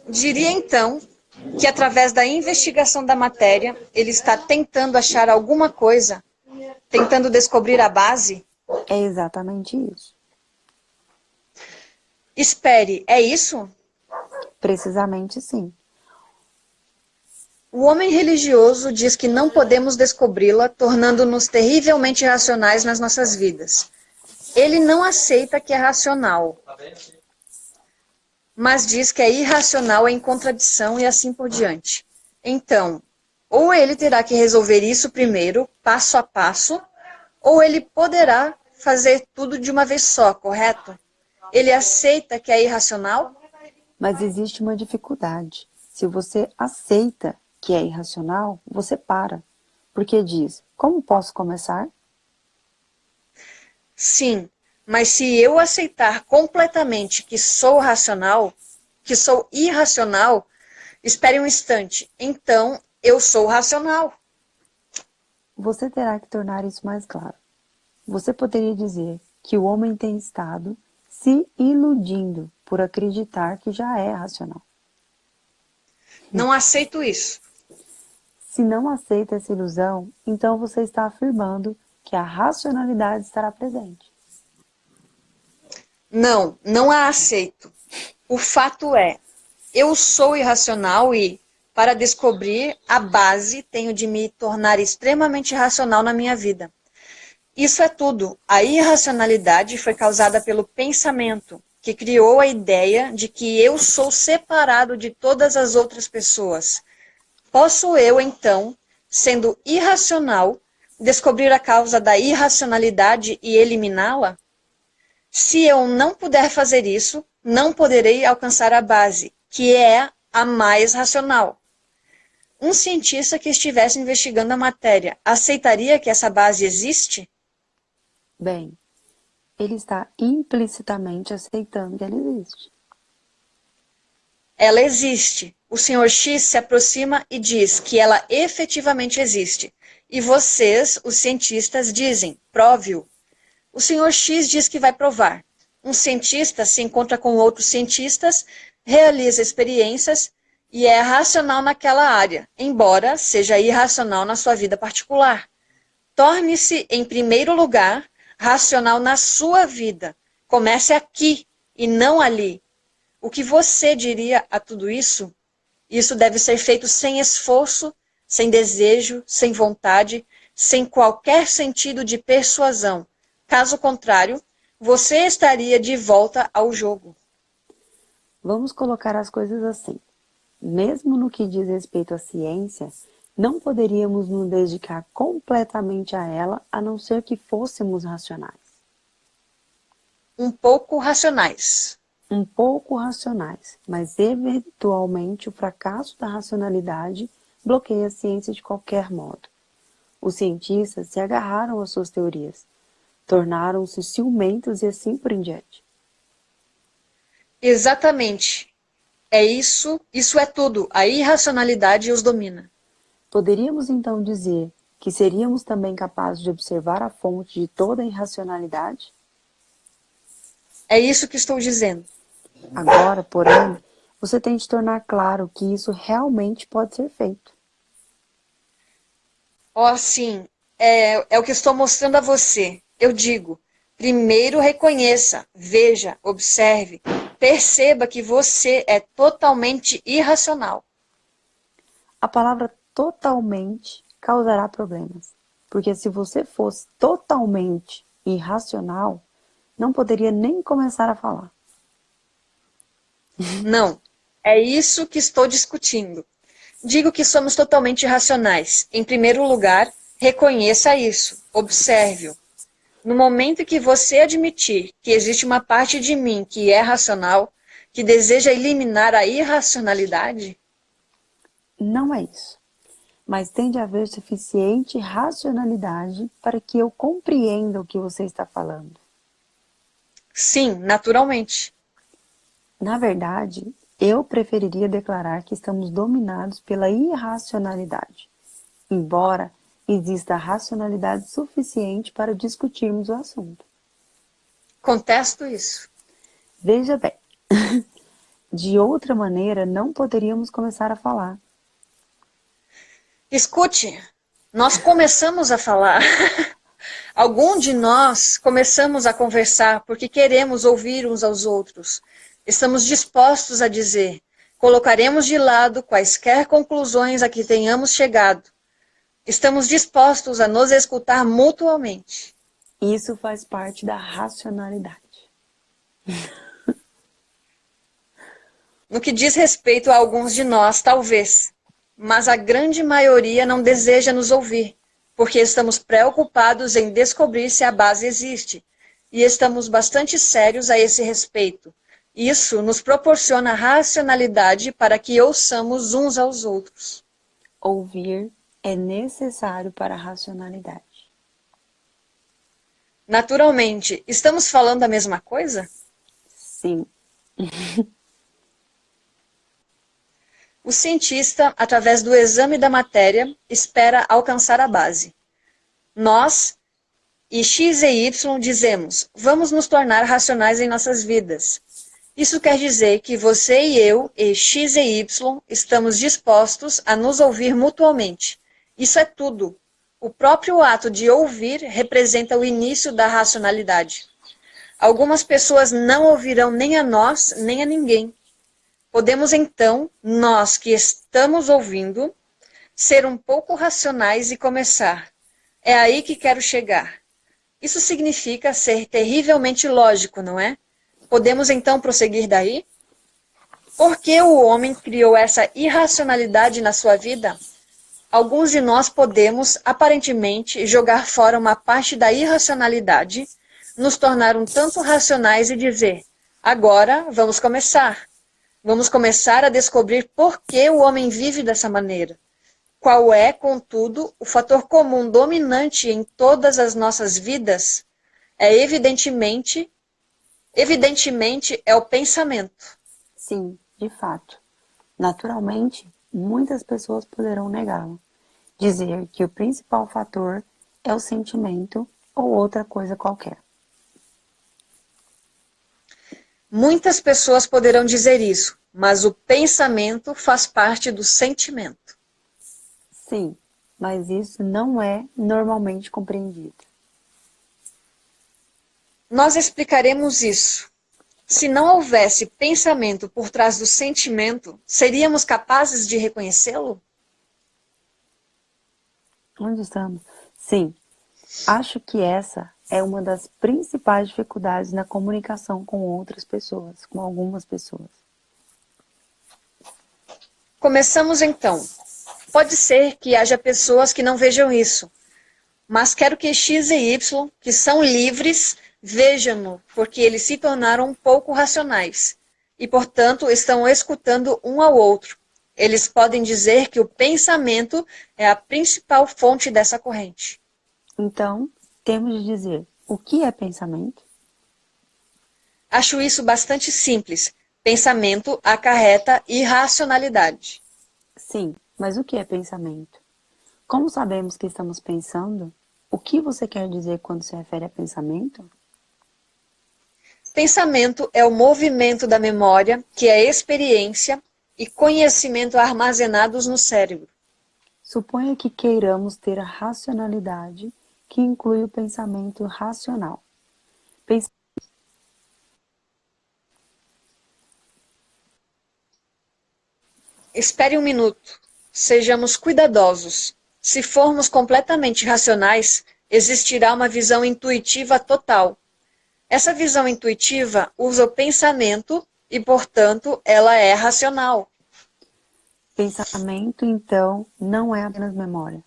B: Diria então que através da investigação da matéria, ele está tentando achar alguma coisa, tentando descobrir a base?
A: É exatamente isso.
B: Espere, é isso?
A: Precisamente sim.
B: O homem religioso diz que não podemos descobri-la, tornando-nos terrivelmente racionais nas nossas vidas. Ele não aceita que é racional mas diz que é irracional, é em contradição e assim por diante. Então, ou ele terá que resolver isso primeiro, passo a passo, ou ele poderá fazer tudo de uma vez só, correto? Ele aceita que é irracional?
A: Mas existe uma dificuldade. Se você aceita que é irracional, você para. Porque diz, como posso começar?
B: Sim, mas se eu aceitar completamente que sou racional, que sou irracional, espere um instante, então eu sou racional.
A: Você terá que tornar isso mais claro. Você poderia dizer que o homem tem estado se iludindo por acreditar que já é racional.
B: Não aceito isso.
A: Se não aceita essa ilusão, então você está afirmando que a racionalidade estará presente.
B: Não, não a aceito. O fato é, eu sou irracional e, para descobrir a base, tenho de me tornar extremamente racional na minha vida. Isso é tudo. A irracionalidade foi causada pelo pensamento, que criou a ideia de que eu sou separado de todas as outras pessoas. Posso eu, então, sendo irracional, descobrir a causa da irracionalidade e eliminá-la? Se eu não puder fazer isso, não poderei alcançar a base, que é a mais racional. Um cientista que estivesse investigando a matéria aceitaria que essa base existe?
A: Bem, ele está implicitamente aceitando que ela existe.
B: Ela existe. O senhor X se aproxima e diz que ela efetivamente existe. E vocês, os cientistas, dizem, prove-o. O senhor X diz que vai provar. Um cientista se encontra com outros cientistas, realiza experiências e é racional naquela área, embora seja irracional na sua vida particular. Torne-se, em primeiro lugar, racional na sua vida. Comece aqui e não ali. O que você diria a tudo isso? Isso deve ser feito sem esforço, sem desejo, sem vontade, sem qualquer sentido de persuasão. Caso contrário, você estaria de volta ao jogo.
A: Vamos colocar as coisas assim. Mesmo no que diz respeito à ciência, não poderíamos nos dedicar completamente a ela a não ser que fôssemos racionais.
B: Um pouco racionais.
A: Um pouco racionais, mas eventualmente o fracasso da racionalidade bloqueia a ciência de qualquer modo. Os cientistas se agarraram às suas teorias, tornaram-se ciumentos e assim por em diante.
B: Exatamente. É isso, isso é tudo. A irracionalidade os domina.
A: Poderíamos então dizer que seríamos também capazes de observar a fonte de toda a irracionalidade?
B: É isso que estou dizendo.
A: Agora, porém, você tem de tornar claro que isso realmente pode ser feito.
B: Oh, sim, é, é o que estou mostrando a você. Eu digo, primeiro reconheça, veja, observe, perceba que você é totalmente irracional.
A: A palavra totalmente causará problemas. Porque se você fosse totalmente irracional, não poderia nem começar a falar.
B: Não, é isso que estou discutindo. Digo que somos totalmente irracionais. Em primeiro lugar, reconheça isso, observe-o. No momento em que você admitir que existe uma parte de mim que é racional, que deseja eliminar a irracionalidade?
A: Não é isso mas tem de haver suficiente racionalidade para que eu compreenda o que você está falando.
B: Sim, naturalmente.
A: Na verdade, eu preferiria declarar que estamos dominados pela irracionalidade, embora exista racionalidade suficiente para discutirmos o assunto.
B: Contesto isso.
A: Veja bem, de outra maneira não poderíamos começar a falar.
B: Escute, nós começamos a falar. Algum de nós começamos a conversar porque queremos ouvir uns aos outros. Estamos dispostos a dizer, colocaremos de lado quaisquer conclusões a que tenhamos chegado. Estamos dispostos a nos escutar mutuamente.
A: Isso faz parte da racionalidade.
B: No que diz respeito a alguns de nós, talvez, mas a grande maioria não deseja nos ouvir, porque estamos preocupados em descobrir se a base existe, e estamos bastante sérios a esse respeito. Isso nos proporciona racionalidade para que ouçamos uns aos outros.
A: Ouvir é necessário para a racionalidade.
B: Naturalmente, estamos falando a mesma coisa?
A: Sim.
B: O cientista, através do exame da matéria, espera alcançar a base. Nós, e X e Y, dizemos, vamos nos tornar racionais em nossas vidas. Isso quer dizer que você e eu, e X e Y, estamos dispostos a nos ouvir mutuamente. Isso é tudo. O próprio ato de ouvir representa o início da racionalidade. Algumas pessoas não ouvirão nem a nós, nem a ninguém. Podemos então, nós que estamos ouvindo, ser um pouco racionais e começar. É aí que quero chegar. Isso significa ser terrivelmente lógico, não é? Podemos então prosseguir daí? Por que o homem criou essa irracionalidade na sua vida? Alguns de nós podemos, aparentemente, jogar fora uma parte da irracionalidade, nos tornar um tanto racionais e dizer, agora vamos começar. Vamos começar a descobrir por que o homem vive dessa maneira. Qual é, contudo, o fator comum dominante em todas as nossas vidas? É evidentemente, evidentemente é o pensamento.
A: Sim, de fato. Naturalmente, muitas pessoas poderão negá-lo. Dizer que o principal fator é o sentimento ou outra coisa qualquer.
B: Muitas pessoas poderão dizer isso, mas o pensamento faz parte do sentimento.
A: Sim, mas isso não é normalmente compreendido.
B: Nós explicaremos isso. Se não houvesse pensamento por trás do sentimento, seríamos capazes de reconhecê-lo?
A: Onde estamos? Sim. Acho que essa é uma das principais dificuldades na comunicação com outras pessoas, com algumas pessoas.
B: Começamos então. Pode ser que haja pessoas que não vejam isso, mas quero que X e Y, que são livres, vejam-no, porque eles se tornaram um pouco racionais e, portanto, estão escutando um ao outro. Eles podem dizer que o pensamento é a principal fonte dessa corrente.
A: Então, temos de dizer o que é pensamento?
B: Acho isso bastante simples. Pensamento acarreta irracionalidade.
A: Sim, mas o que é pensamento? Como sabemos que estamos pensando? O que você quer dizer quando se refere a pensamento?
B: Pensamento é o movimento da memória, que é experiência e conhecimento armazenados no cérebro.
A: Suponha que queiramos ter a racionalidade, que inclui o pensamento racional. Pens
B: Espere um minuto. Sejamos cuidadosos. Se formos completamente racionais, existirá uma visão intuitiva total. Essa visão intuitiva usa o pensamento e, portanto, ela é racional.
A: Pensamento, então, não é apenas memória.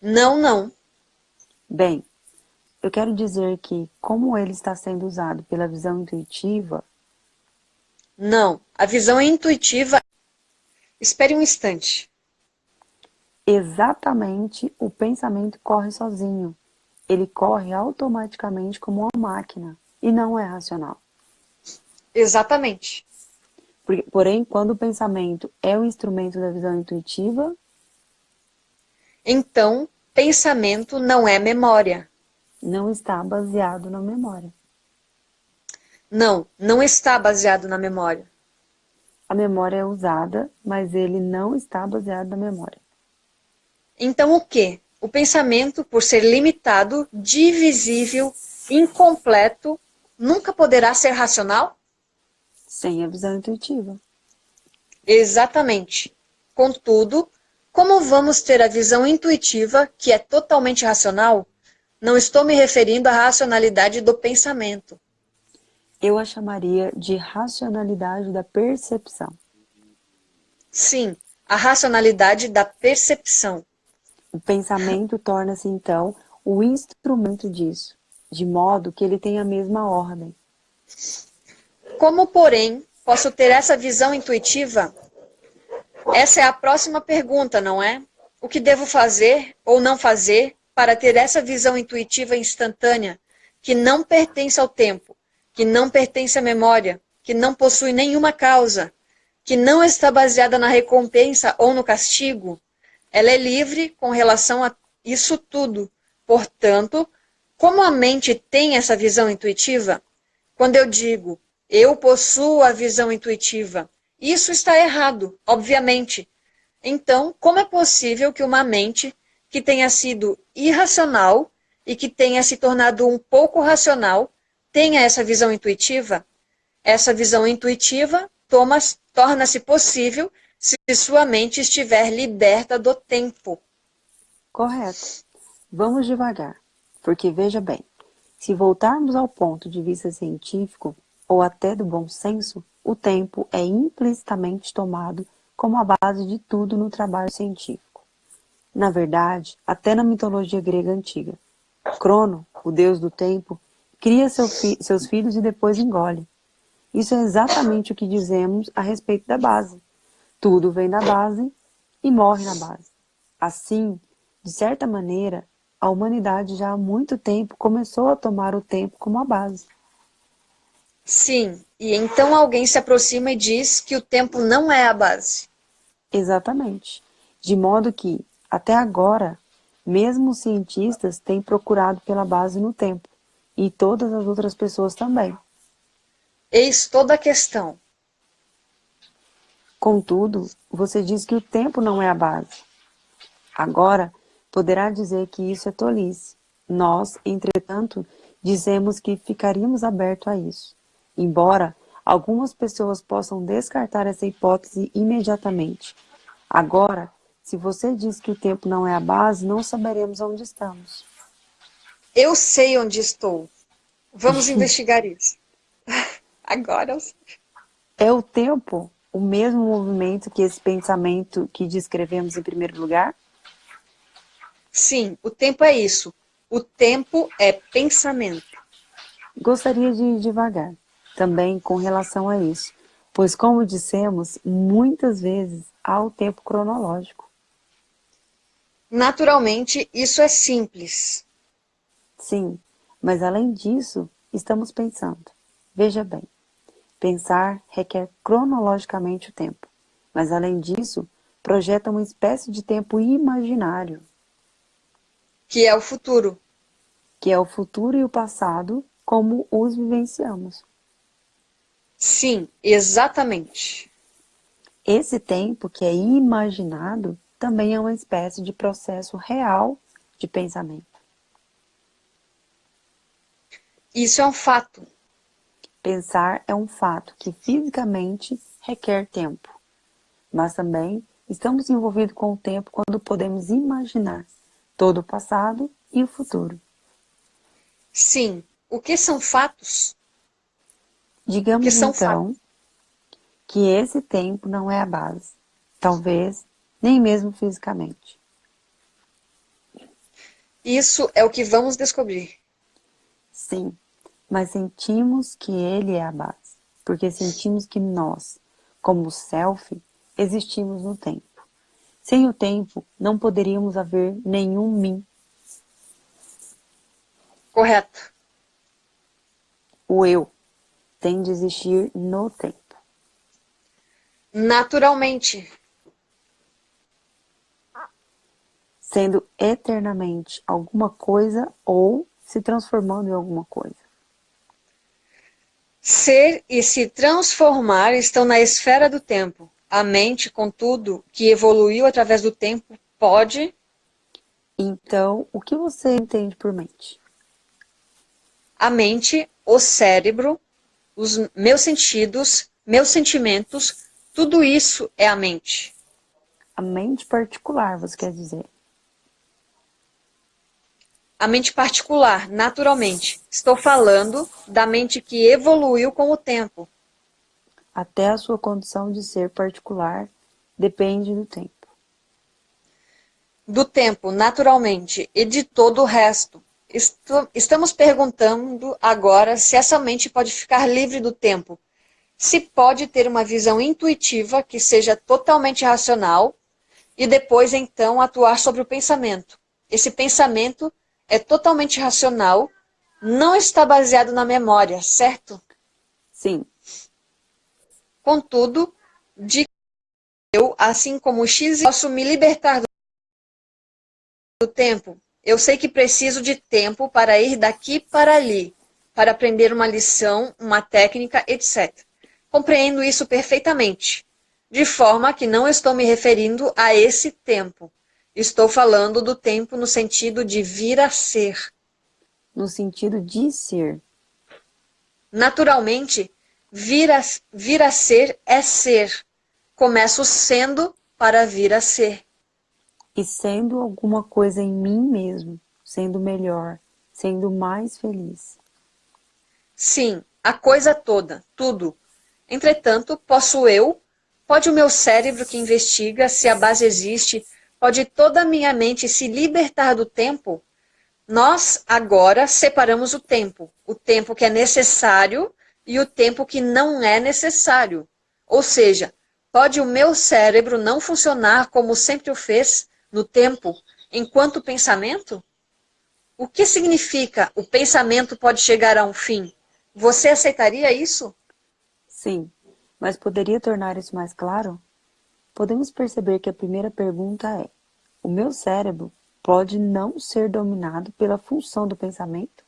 B: Não, não.
A: Bem, eu quero dizer que, como ele está sendo usado pela visão intuitiva...
B: Não, a visão intuitiva... Espere um instante.
A: Exatamente, o pensamento corre sozinho. Ele corre automaticamente como uma máquina e não é racional.
B: Exatamente.
A: Porém, quando o pensamento é o instrumento da visão intuitiva...
B: Então, pensamento não é memória.
A: Não está baseado na memória.
B: Não, não está baseado na memória.
A: A memória é usada, mas ele não está baseado na memória.
B: Então o que? O pensamento, por ser limitado, divisível, incompleto, nunca poderá ser racional?
A: Sem a visão intuitiva.
B: Exatamente. Contudo, como vamos ter a visão intuitiva, que é totalmente racional? Não estou me referindo à racionalidade do pensamento.
A: Eu a chamaria de racionalidade da percepção.
B: Sim, a racionalidade da percepção.
A: O pensamento torna-se, então, o instrumento disso, de modo que ele tem a mesma ordem.
B: Como, porém, posso ter essa visão intuitiva? Essa é a próxima pergunta, não é? O que devo fazer ou não fazer para ter essa visão intuitiva instantânea, que não pertence ao tempo, que não pertence à memória, que não possui nenhuma causa, que não está baseada na recompensa ou no castigo? Ela é livre com relação a isso tudo. Portanto, como a mente tem essa visão intuitiva? Quando eu digo, eu possuo a visão intuitiva, isso está errado, obviamente. Então, como é possível que uma mente que tenha sido irracional e que tenha se tornado um pouco racional tenha essa visão intuitiva? Essa visão intuitiva torna-se possível se sua mente estiver liberta do tempo.
A: Correto. Vamos devagar, porque veja bem, se voltarmos ao ponto de vista científico, ou até do bom senso, o tempo é implicitamente tomado como a base de tudo no trabalho científico. Na verdade, até na mitologia grega antiga, Crono, o deus do tempo, cria seu fi seus filhos e depois engole. Isso é exatamente o que dizemos a respeito da base. Tudo vem da base e morre na base. Assim, de certa maneira, a humanidade já há muito tempo começou a tomar o tempo como a base.
B: Sim, e então alguém se aproxima e diz que o tempo não é a base.
A: Exatamente. De modo que, até agora, mesmo os cientistas têm procurado pela base no tempo, e todas as outras pessoas também.
B: Eis toda a questão.
A: Contudo, você diz que o tempo não é a base. Agora, poderá dizer que isso é tolice. Nós, entretanto, dissemos que ficaríamos abertos a isso, embora algumas pessoas possam descartar essa hipótese imediatamente. Agora, se você diz que o tempo não é a base, não saberemos onde estamos.
B: Eu sei onde estou. Vamos investigar isso. Agora eu sei.
A: É o tempo o mesmo movimento que esse pensamento que descrevemos em primeiro lugar?
B: Sim, o tempo é isso. O tempo é pensamento.
A: Gostaria de ir devagar, também com relação a isso, pois como dissemos, muitas vezes há o tempo cronológico.
B: Naturalmente, isso é simples.
A: Sim, mas além disso, estamos pensando. Veja bem, pensar requer cronologicamente o tempo, mas além disso, projeta uma espécie de tempo imaginário.
B: Que é o futuro.
A: Que é o futuro e o passado como os vivenciamos.
B: Sim, exatamente.
A: Esse tempo que é imaginado também é uma espécie de processo real de pensamento.
B: Isso é um fato.
A: Pensar é um fato que fisicamente requer tempo, mas também estamos envolvidos com o tempo quando podemos imaginar todo o passado e o futuro.
B: Sim. O que são fatos?
A: Digamos que então fatos? que esse tempo não é a base. Talvez nem mesmo fisicamente.
B: Isso é o que vamos descobrir.
A: Sim, mas sentimos que ele é a base, porque sentimos que nós, como self, existimos no tempo. Sem o tempo, não poderíamos haver nenhum mim.
B: Correto.
A: O eu tem de existir no tempo.
B: Naturalmente.
A: sendo eternamente alguma coisa ou se transformando em alguma coisa.
B: Ser e se transformar estão na esfera do tempo. A mente, contudo, que evoluiu através do tempo, pode...
A: Então, o que você entende por mente?
B: A mente, o cérebro, os meus sentidos, meus sentimentos, tudo isso é a mente.
A: A mente particular, você quer dizer?
B: A mente particular, naturalmente. Estou falando da mente que evoluiu com o tempo.
A: Até a sua condição de ser particular depende do tempo.
B: Do tempo, naturalmente, e de todo o resto. Estamos perguntando agora se essa mente pode ficar livre do tempo. Se pode ter uma visão intuitiva que seja totalmente racional e depois, então, atuar sobre o pensamento. Esse pensamento é totalmente racional, não está baseado na memória, certo?
A: Sim.
B: Contudo, de eu, assim como o X, posso me libertar do tempo. Eu sei que preciso de tempo para ir daqui para ali, para aprender uma lição, uma técnica, etc. Compreendo isso perfeitamente, de forma que não estou me referindo a esse tempo. Estou falando do tempo no sentido de vir a ser.
A: No sentido de ser.
B: Naturalmente, vir a, vir a ser é ser. Começo sendo para vir a ser.
A: E sendo alguma coisa em mim mesmo, sendo melhor, sendo mais feliz.
B: Sim, a coisa toda, tudo. Entretanto, posso eu, pode o meu cérebro que investiga se a base existe, pode toda a minha mente se libertar do tempo, nós agora separamos o tempo. O tempo que é necessário e o tempo que não é necessário. Ou seja, pode o meu cérebro não funcionar como sempre o fez no tempo, enquanto pensamento? O que significa o pensamento pode chegar a um fim? Você aceitaria isso?
A: Sim, mas poderia tornar isso mais claro? Podemos perceber que a primeira pergunta é: o meu cérebro pode não ser dominado pela função do pensamento?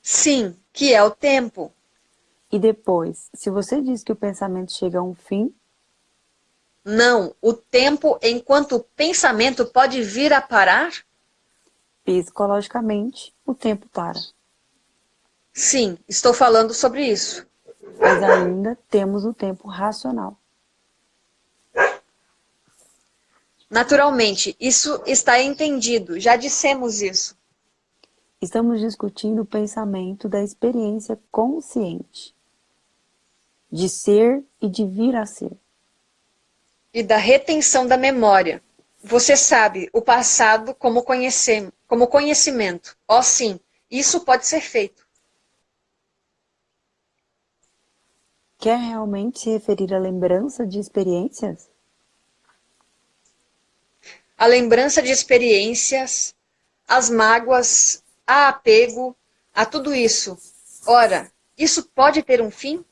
B: Sim, que é o tempo.
A: E depois, se você diz que o pensamento chega a um fim?
B: Não, o tempo enquanto o pensamento pode vir a parar?
A: Psicologicamente, o tempo para.
B: Sim, estou falando sobre isso.
A: Mas ainda temos o tempo racional.
B: Naturalmente, isso está entendido, já dissemos isso.
A: Estamos discutindo o pensamento da experiência consciente, de ser e de vir a ser.
B: E da retenção da memória. Você sabe o passado como, como conhecimento. Oh, sim, isso pode ser feito.
A: Quer realmente se referir à lembrança de experiências?
B: A lembrança de experiências, as mágoas, a apego, a tudo isso. Ora, isso pode ter um fim?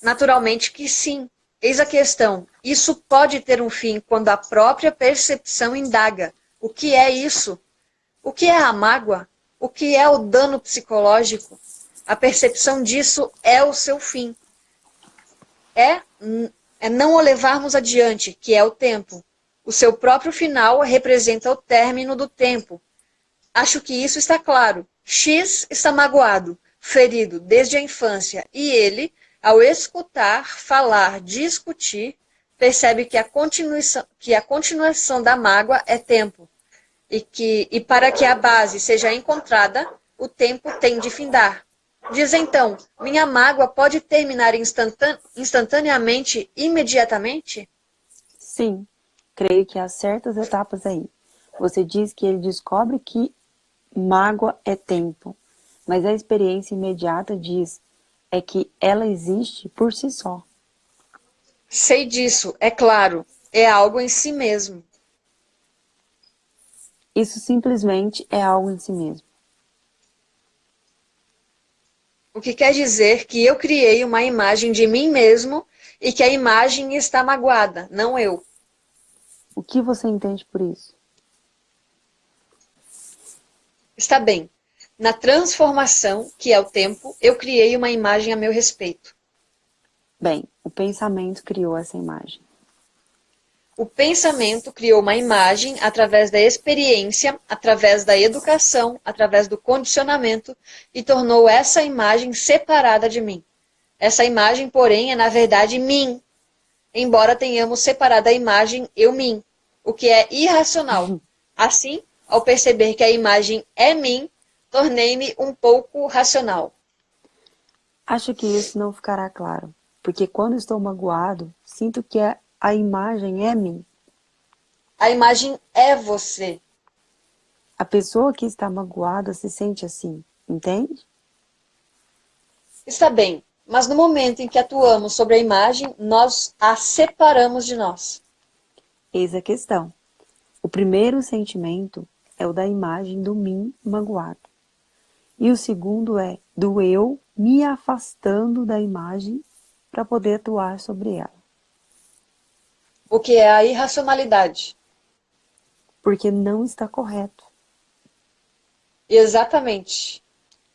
B: Naturalmente que sim. Eis a questão. Isso pode ter um fim quando a própria percepção indaga. O que é isso? O que é a mágoa? O que é o dano psicológico? A percepção disso é o seu fim. É, é não o levarmos adiante, que é o tempo. O seu próprio final representa o término do tempo. Acho que isso está claro. X está magoado, ferido desde a infância, e ele, ao escutar, falar, discutir, percebe que a continuação, que a continuação da mágoa é tempo. E, que, e para que a base seja encontrada, o tempo tem de findar. Diz então, minha mágoa pode terminar instantaneamente, imediatamente?
A: Sim, Creio que há certas etapas aí. Você diz que ele descobre que mágoa é tempo, mas a experiência imediata diz é que ela existe por si só.
B: Sei disso, é claro, é algo em si mesmo.
A: Isso simplesmente é algo em si mesmo.
B: O que quer dizer que eu criei uma imagem de mim mesmo e que a imagem está magoada, não eu.
A: O que você entende por isso?
B: Está bem. Na transformação, que é o tempo, eu criei uma imagem a meu respeito.
A: Bem, o pensamento criou essa imagem.
B: O pensamento criou uma imagem através da experiência, através da educação, através do condicionamento e tornou essa imagem separada de mim. Essa imagem, porém, é na verdade mim, embora tenhamos separado a imagem eu-mim, o que é irracional. Uhum. Assim, ao perceber que a imagem é mim, tornei-me um pouco racional.
A: Acho que isso não ficará claro, porque quando estou magoado, sinto que a, a imagem é mim.
B: A imagem é você.
A: A pessoa que está magoada se sente assim, entende?
B: Está bem, mas no momento em que atuamos sobre a imagem, nós a separamos de nós.
A: Eis a questão. O primeiro sentimento é o da imagem do mim magoado. E o segundo é do eu me afastando da imagem para poder atuar sobre ela.
B: O que é a irracionalidade?
A: Porque não está correto.
B: Exatamente.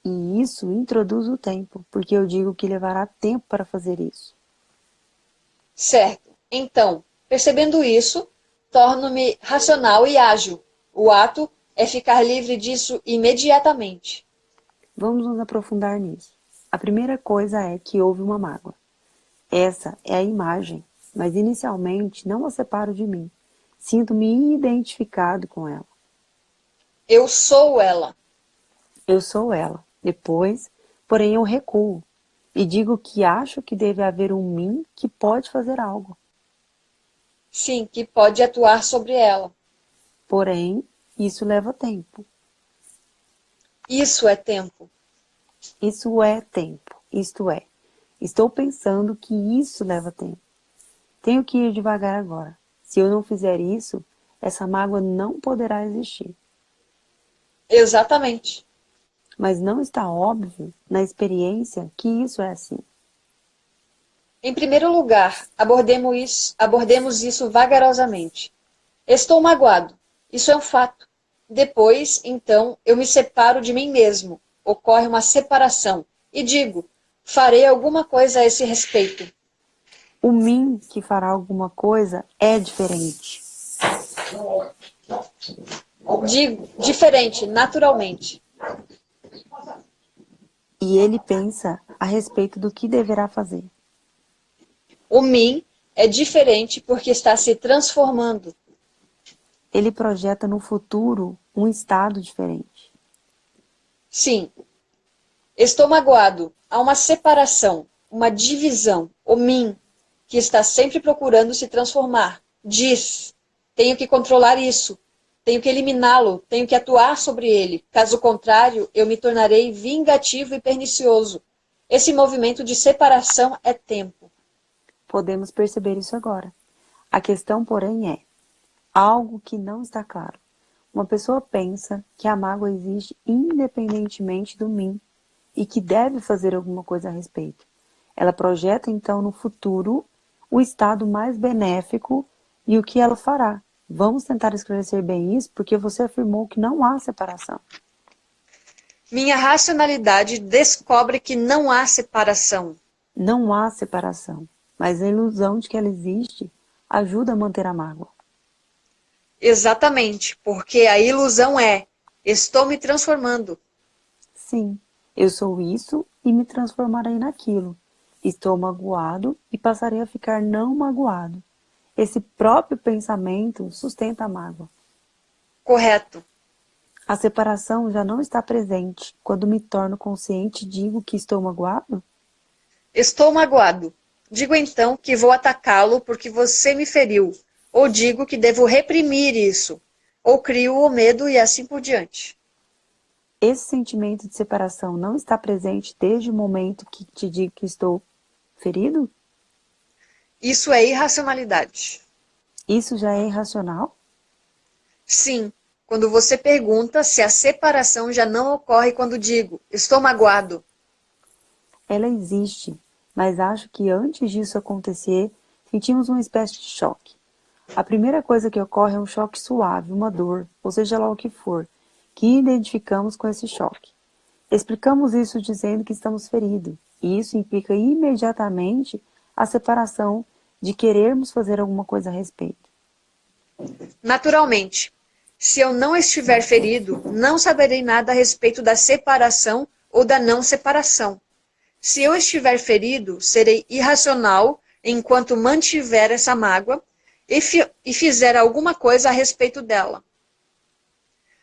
A: E isso introduz o tempo, porque eu digo que levará tempo para fazer isso.
B: Certo. Então, percebendo isso, torno-me racional e ágil. O ato é ficar livre disso imediatamente.
A: Vamos nos aprofundar nisso. A primeira coisa é que houve uma mágoa. Essa é a imagem, mas inicialmente não a separo de mim. Sinto-me identificado com ela.
B: Eu sou ela.
A: Eu sou ela. Depois, porém, eu recuo e digo que acho que deve haver um mim que pode fazer algo.
B: Sim, que pode atuar sobre ela.
A: Porém, isso leva tempo.
B: Isso é tempo.
A: Isso é tempo. Isto é, estou pensando que isso leva tempo. Tenho que ir devagar agora. Se eu não fizer isso, essa mágoa não poderá existir.
B: Exatamente
A: mas não está óbvio na experiência que isso é assim.
B: Em primeiro lugar, abordemos isso, abordemos isso vagarosamente. Estou magoado. Isso é um fato. Depois, então, eu me separo de mim mesmo. Ocorre uma separação. E digo, farei alguma coisa a esse respeito.
A: O mim que fará alguma coisa é diferente.
B: Digo, diferente, naturalmente.
A: E ele pensa a respeito do que deverá fazer.
B: O mim é diferente porque está se transformando.
A: Ele projeta no futuro um estado diferente.
B: Sim. Estou magoado. Há uma separação, uma divisão, o mim, que está sempre procurando se transformar. Diz, tenho que controlar isso, tenho que eliminá-lo, tenho que atuar sobre ele. Caso contrário, eu me tornarei vingativo e pernicioso. Esse movimento de separação é tempo.
A: Podemos perceber isso agora. A questão, porém, é algo que não está claro. Uma pessoa pensa que a mágoa existe independentemente do mim e que deve fazer alguma coisa a respeito. Ela projeta então no futuro o estado mais benéfico e o que ela fará. Vamos tentar esclarecer bem isso, porque você afirmou que não há separação.
B: Minha racionalidade descobre que não há separação.
A: Não há separação, mas a ilusão de que ela existe ajuda a manter a mágoa.
B: Exatamente, porque a ilusão é, estou me transformando.
A: Sim, eu sou isso e me transformarei naquilo. Estou magoado e passarei a ficar não magoado. Esse próprio pensamento sustenta a mágoa.
B: Correto.
A: A separação já não está presente quando me torno consciente e digo que estou magoado?
B: Estou magoado. Digo então que vou atacá-lo porque você me feriu. Ou digo que devo reprimir isso. Ou crio o medo e assim por diante.
A: Esse sentimento de separação não está presente desde o momento que te digo que estou ferido?
B: Isso é irracionalidade.
A: Isso já é irracional?
B: Sim, quando você pergunta se a separação já não ocorre quando digo, estou magoado.
A: Ela existe, mas acho que antes disso acontecer, sentimos uma espécie de choque. A primeira coisa que ocorre é um choque suave, uma dor, ou seja lá o que for, que identificamos com esse choque. Explicamos isso dizendo que estamos feridos, e isso implica imediatamente a separação de querermos fazer alguma coisa a respeito.
B: Naturalmente, se eu não estiver ferido, não saberei nada a respeito da separação ou da não separação. Se eu estiver ferido, serei irracional enquanto mantiver essa mágoa e, fi e fizer alguma coisa a respeito dela.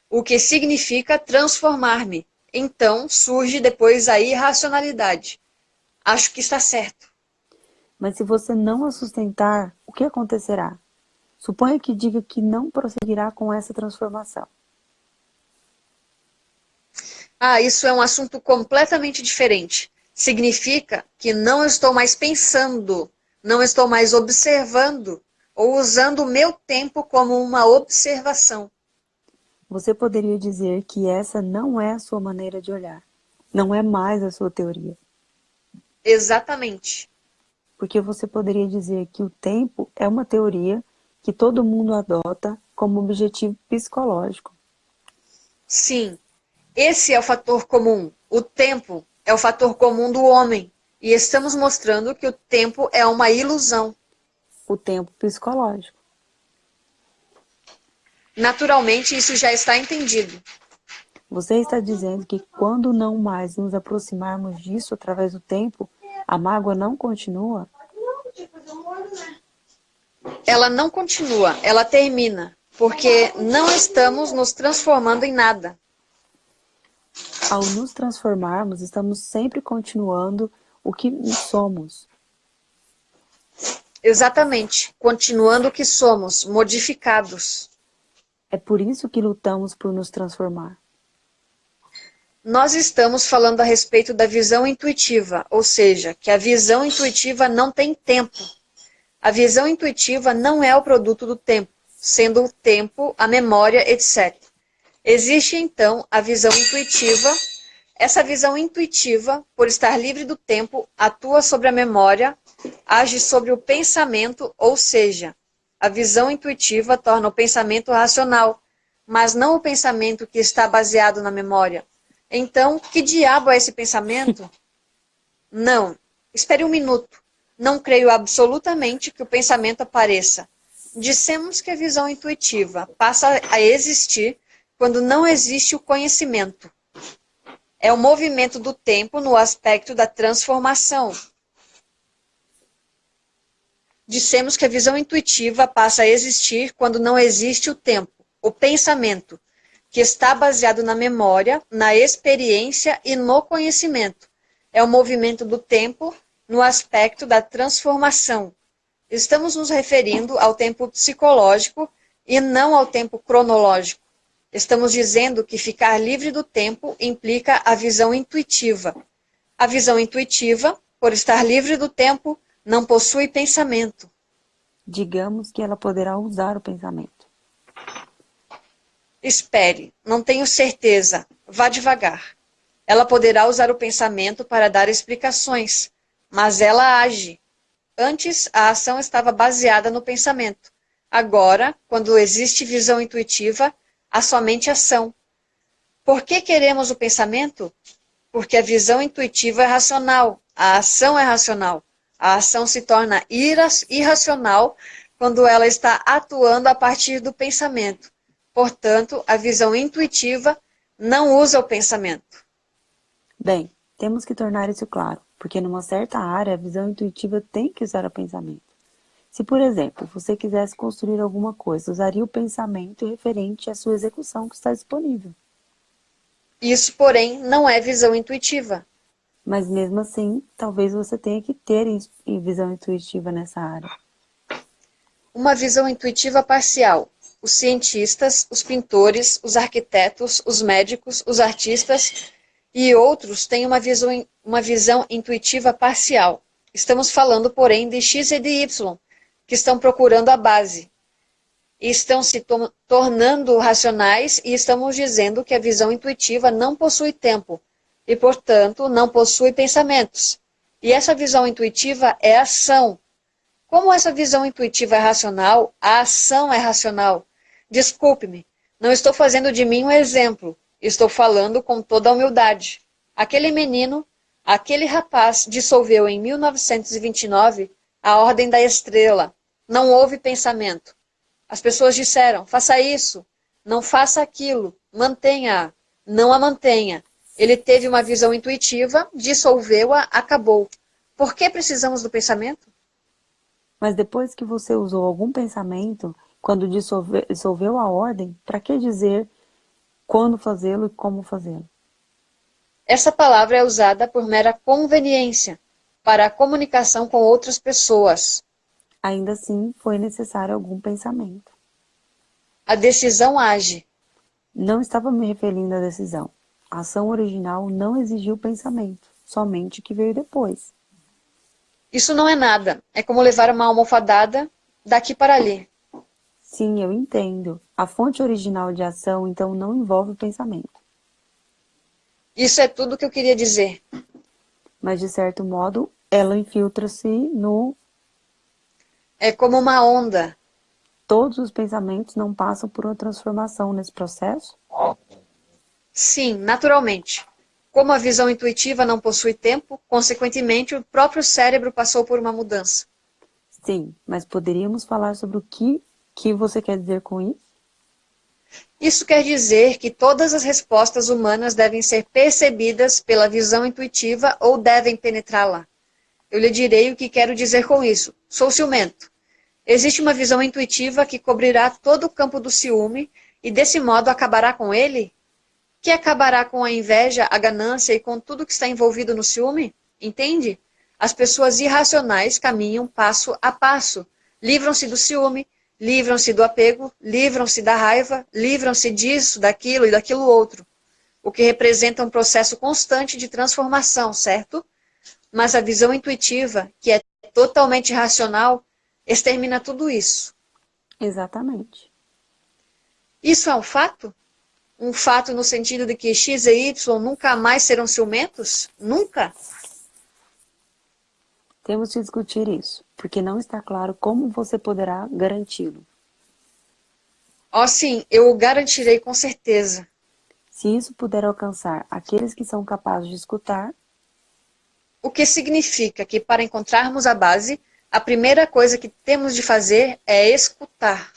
B: O que significa transformar-me. Então surge depois a irracionalidade. Acho que está certo.
A: Mas se você não a sustentar, o que acontecerá? Suponha que diga que não prosseguirá com essa transformação.
B: Ah, isso é um assunto completamente diferente. Significa que não estou mais pensando, não estou mais observando ou usando o meu tempo como uma observação.
A: Você poderia dizer que essa não é a sua maneira de olhar, não é mais a sua teoria.
B: Exatamente.
A: Porque você poderia dizer que o tempo é uma teoria que todo mundo adota como objetivo psicológico.
B: Sim, esse é o fator comum. O tempo é o fator comum do homem. E estamos mostrando que o tempo é uma ilusão.
A: O tempo psicológico.
B: Naturalmente, isso já está entendido.
A: Você está dizendo que quando não mais nos aproximarmos disso através do tempo, a mágoa não continua?
B: ela não continua, ela termina, porque não estamos nos transformando em nada.
A: Ao nos transformarmos, estamos sempre continuando o que somos.
B: Exatamente, continuando o que somos, modificados.
A: É por isso que lutamos por nos transformar.
B: Nós estamos falando a respeito da visão intuitiva, ou seja, que a visão intuitiva não tem tempo. A visão intuitiva não é o produto do tempo, sendo o tempo, a memória, etc. Existe, então, a visão intuitiva. Essa visão intuitiva, por estar livre do tempo, atua sobre a memória, age sobre o pensamento, ou seja, a visão intuitiva torna o pensamento racional, mas não o pensamento que está baseado na memória. Então, que diabo é esse pensamento? Não. Espere um minuto. Não creio absolutamente que o pensamento apareça. Dissemos que a visão intuitiva passa a existir quando não existe o conhecimento. é o movimento do tempo no aspecto da transformação. Dissemos que a visão intuitiva passa a existir quando não existe o tempo, o pensamento, que está baseado na memória, na experiência e no conhecimento. É o movimento do tempo no aspecto da transformação. Estamos nos referindo ao tempo psicológico e não ao tempo cronológico. Estamos dizendo que ficar livre do tempo implica a visão intuitiva. A visão intuitiva, por estar livre do tempo, não possui pensamento.
A: Digamos que ela poderá usar o pensamento.
B: Espere, não tenho certeza. Vá devagar. Ela poderá usar o pensamento para dar explicações, mas ela age. Antes, a ação estava baseada no pensamento. Agora, quando existe visão intuitiva, há somente ação. Por que queremos o pensamento? Porque a visão intuitiva é racional, a ação é racional. A ação se torna irracional quando ela está atuando a partir do pensamento. Portanto, a visão intuitiva não usa o pensamento.
A: Bem, temos que tornar isso claro, porque numa certa área a visão intuitiva tem que usar o pensamento. Se, por exemplo, você quisesse construir alguma coisa, usaria o pensamento referente à sua execução que está disponível.
B: Isso, porém, não é visão intuitiva.
A: Mas mesmo assim, talvez você tenha que ter visão intuitiva nessa área.
B: Uma visão intuitiva parcial. Os cientistas, os pintores, os arquitetos, os médicos, os artistas e outros têm uma visão, uma visão intuitiva parcial. Estamos falando, porém, de X e de Y, que estão procurando a base. E estão se to tornando racionais e estamos dizendo que a visão intuitiva não possui tempo e, portanto, não possui pensamentos. E essa visão intuitiva é ação. Como essa visão intuitiva é racional, a ação é racional. Desculpe-me, não estou fazendo de mim um exemplo, estou falando com toda a humildade. Aquele menino, aquele rapaz dissolveu em 1929 a Ordem da Estrela, não houve pensamento. As pessoas disseram, faça isso, não faça aquilo, mantenha-a, não a mantenha. Ele teve uma visão intuitiva, dissolveu-a, acabou. Por que precisamos do pensamento?
A: Mas depois que você usou algum pensamento, quando dissolve, dissolveu a ordem, para que dizer quando fazê-lo e como fazê-lo?
B: Essa palavra é usada por mera conveniência, para a comunicação com outras pessoas.
A: Ainda assim, foi necessário algum pensamento.
B: A decisão age.
A: Não estava me referindo à decisão. A ação original não exigiu pensamento, somente que veio depois.
B: Isso não é nada. É como levar uma almofadada daqui para ali.
A: Sim, eu entendo. A fonte original de ação, então, não envolve o pensamento.
B: Isso é tudo que eu queria dizer.
A: Mas, de certo modo, ela infiltra-se no
B: é como uma onda.
A: Todos os pensamentos não passam por uma transformação nesse processo?
B: Sim, naturalmente. Como a visão intuitiva não possui tempo, consequentemente o próprio cérebro passou por uma mudança.
A: Sim, mas poderíamos falar sobre o que, que você quer dizer com isso?
B: Isso quer dizer que todas as respostas humanas devem ser percebidas pela visão intuitiva ou devem penetrá-la. Eu lhe direi o que quero dizer com isso. Sou ciumento. Existe uma visão intuitiva que cobrirá todo o campo do ciúme e desse modo acabará com ele? Que acabará com a inveja, a ganância e com tudo que está envolvido no ciúme? Entende? As pessoas irracionais caminham passo a passo. Livram-se do ciúme, livram-se do apego, livram-se da raiva, livram-se disso, daquilo e daquilo outro. O que representa um processo constante de transformação, certo? Mas a visão intuitiva, que é totalmente racional, extermina tudo isso.
A: Exatamente.
B: Isso é um fato? Um fato no sentido de que X e Y nunca mais serão ciumentos? Nunca?
A: Temos que discutir isso, porque não está claro como você poderá garanti-lo.
B: Ó oh, sim, eu o garantirei com certeza.
A: Se isso puder alcançar aqueles que são capazes de escutar,
B: o que significa que para encontrarmos a base, a primeira coisa que temos de fazer é escutar.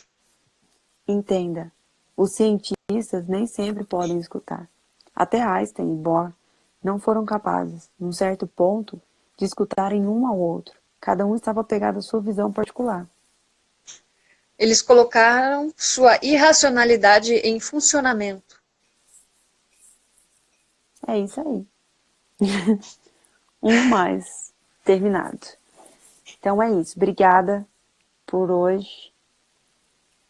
A: Entenda, os cientistas nem sempre podem escutar. Até Einstein e Bohr não foram capazes, num certo ponto, de escutarem um ao outro. Cada um estava pegado à sua visão particular.
B: Eles colocaram sua irracionalidade em funcionamento.
A: É isso aí. um mais terminado. Então é isso. Obrigada por hoje.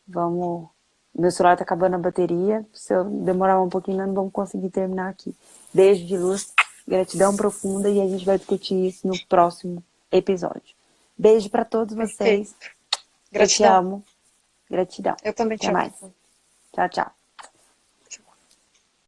A: Vamos... Meu celular tá acabando a bateria. Se eu demorar um pouquinho, não vamos conseguir terminar aqui. Beijo de luz, gratidão profunda e a gente vai discutir isso no próximo episódio. Beijo para todos vocês.
B: Gratidão.
A: Eu te amo. Gratidão.
B: Eu também te
A: Até
B: amo.
A: mais. Tchau, tchau.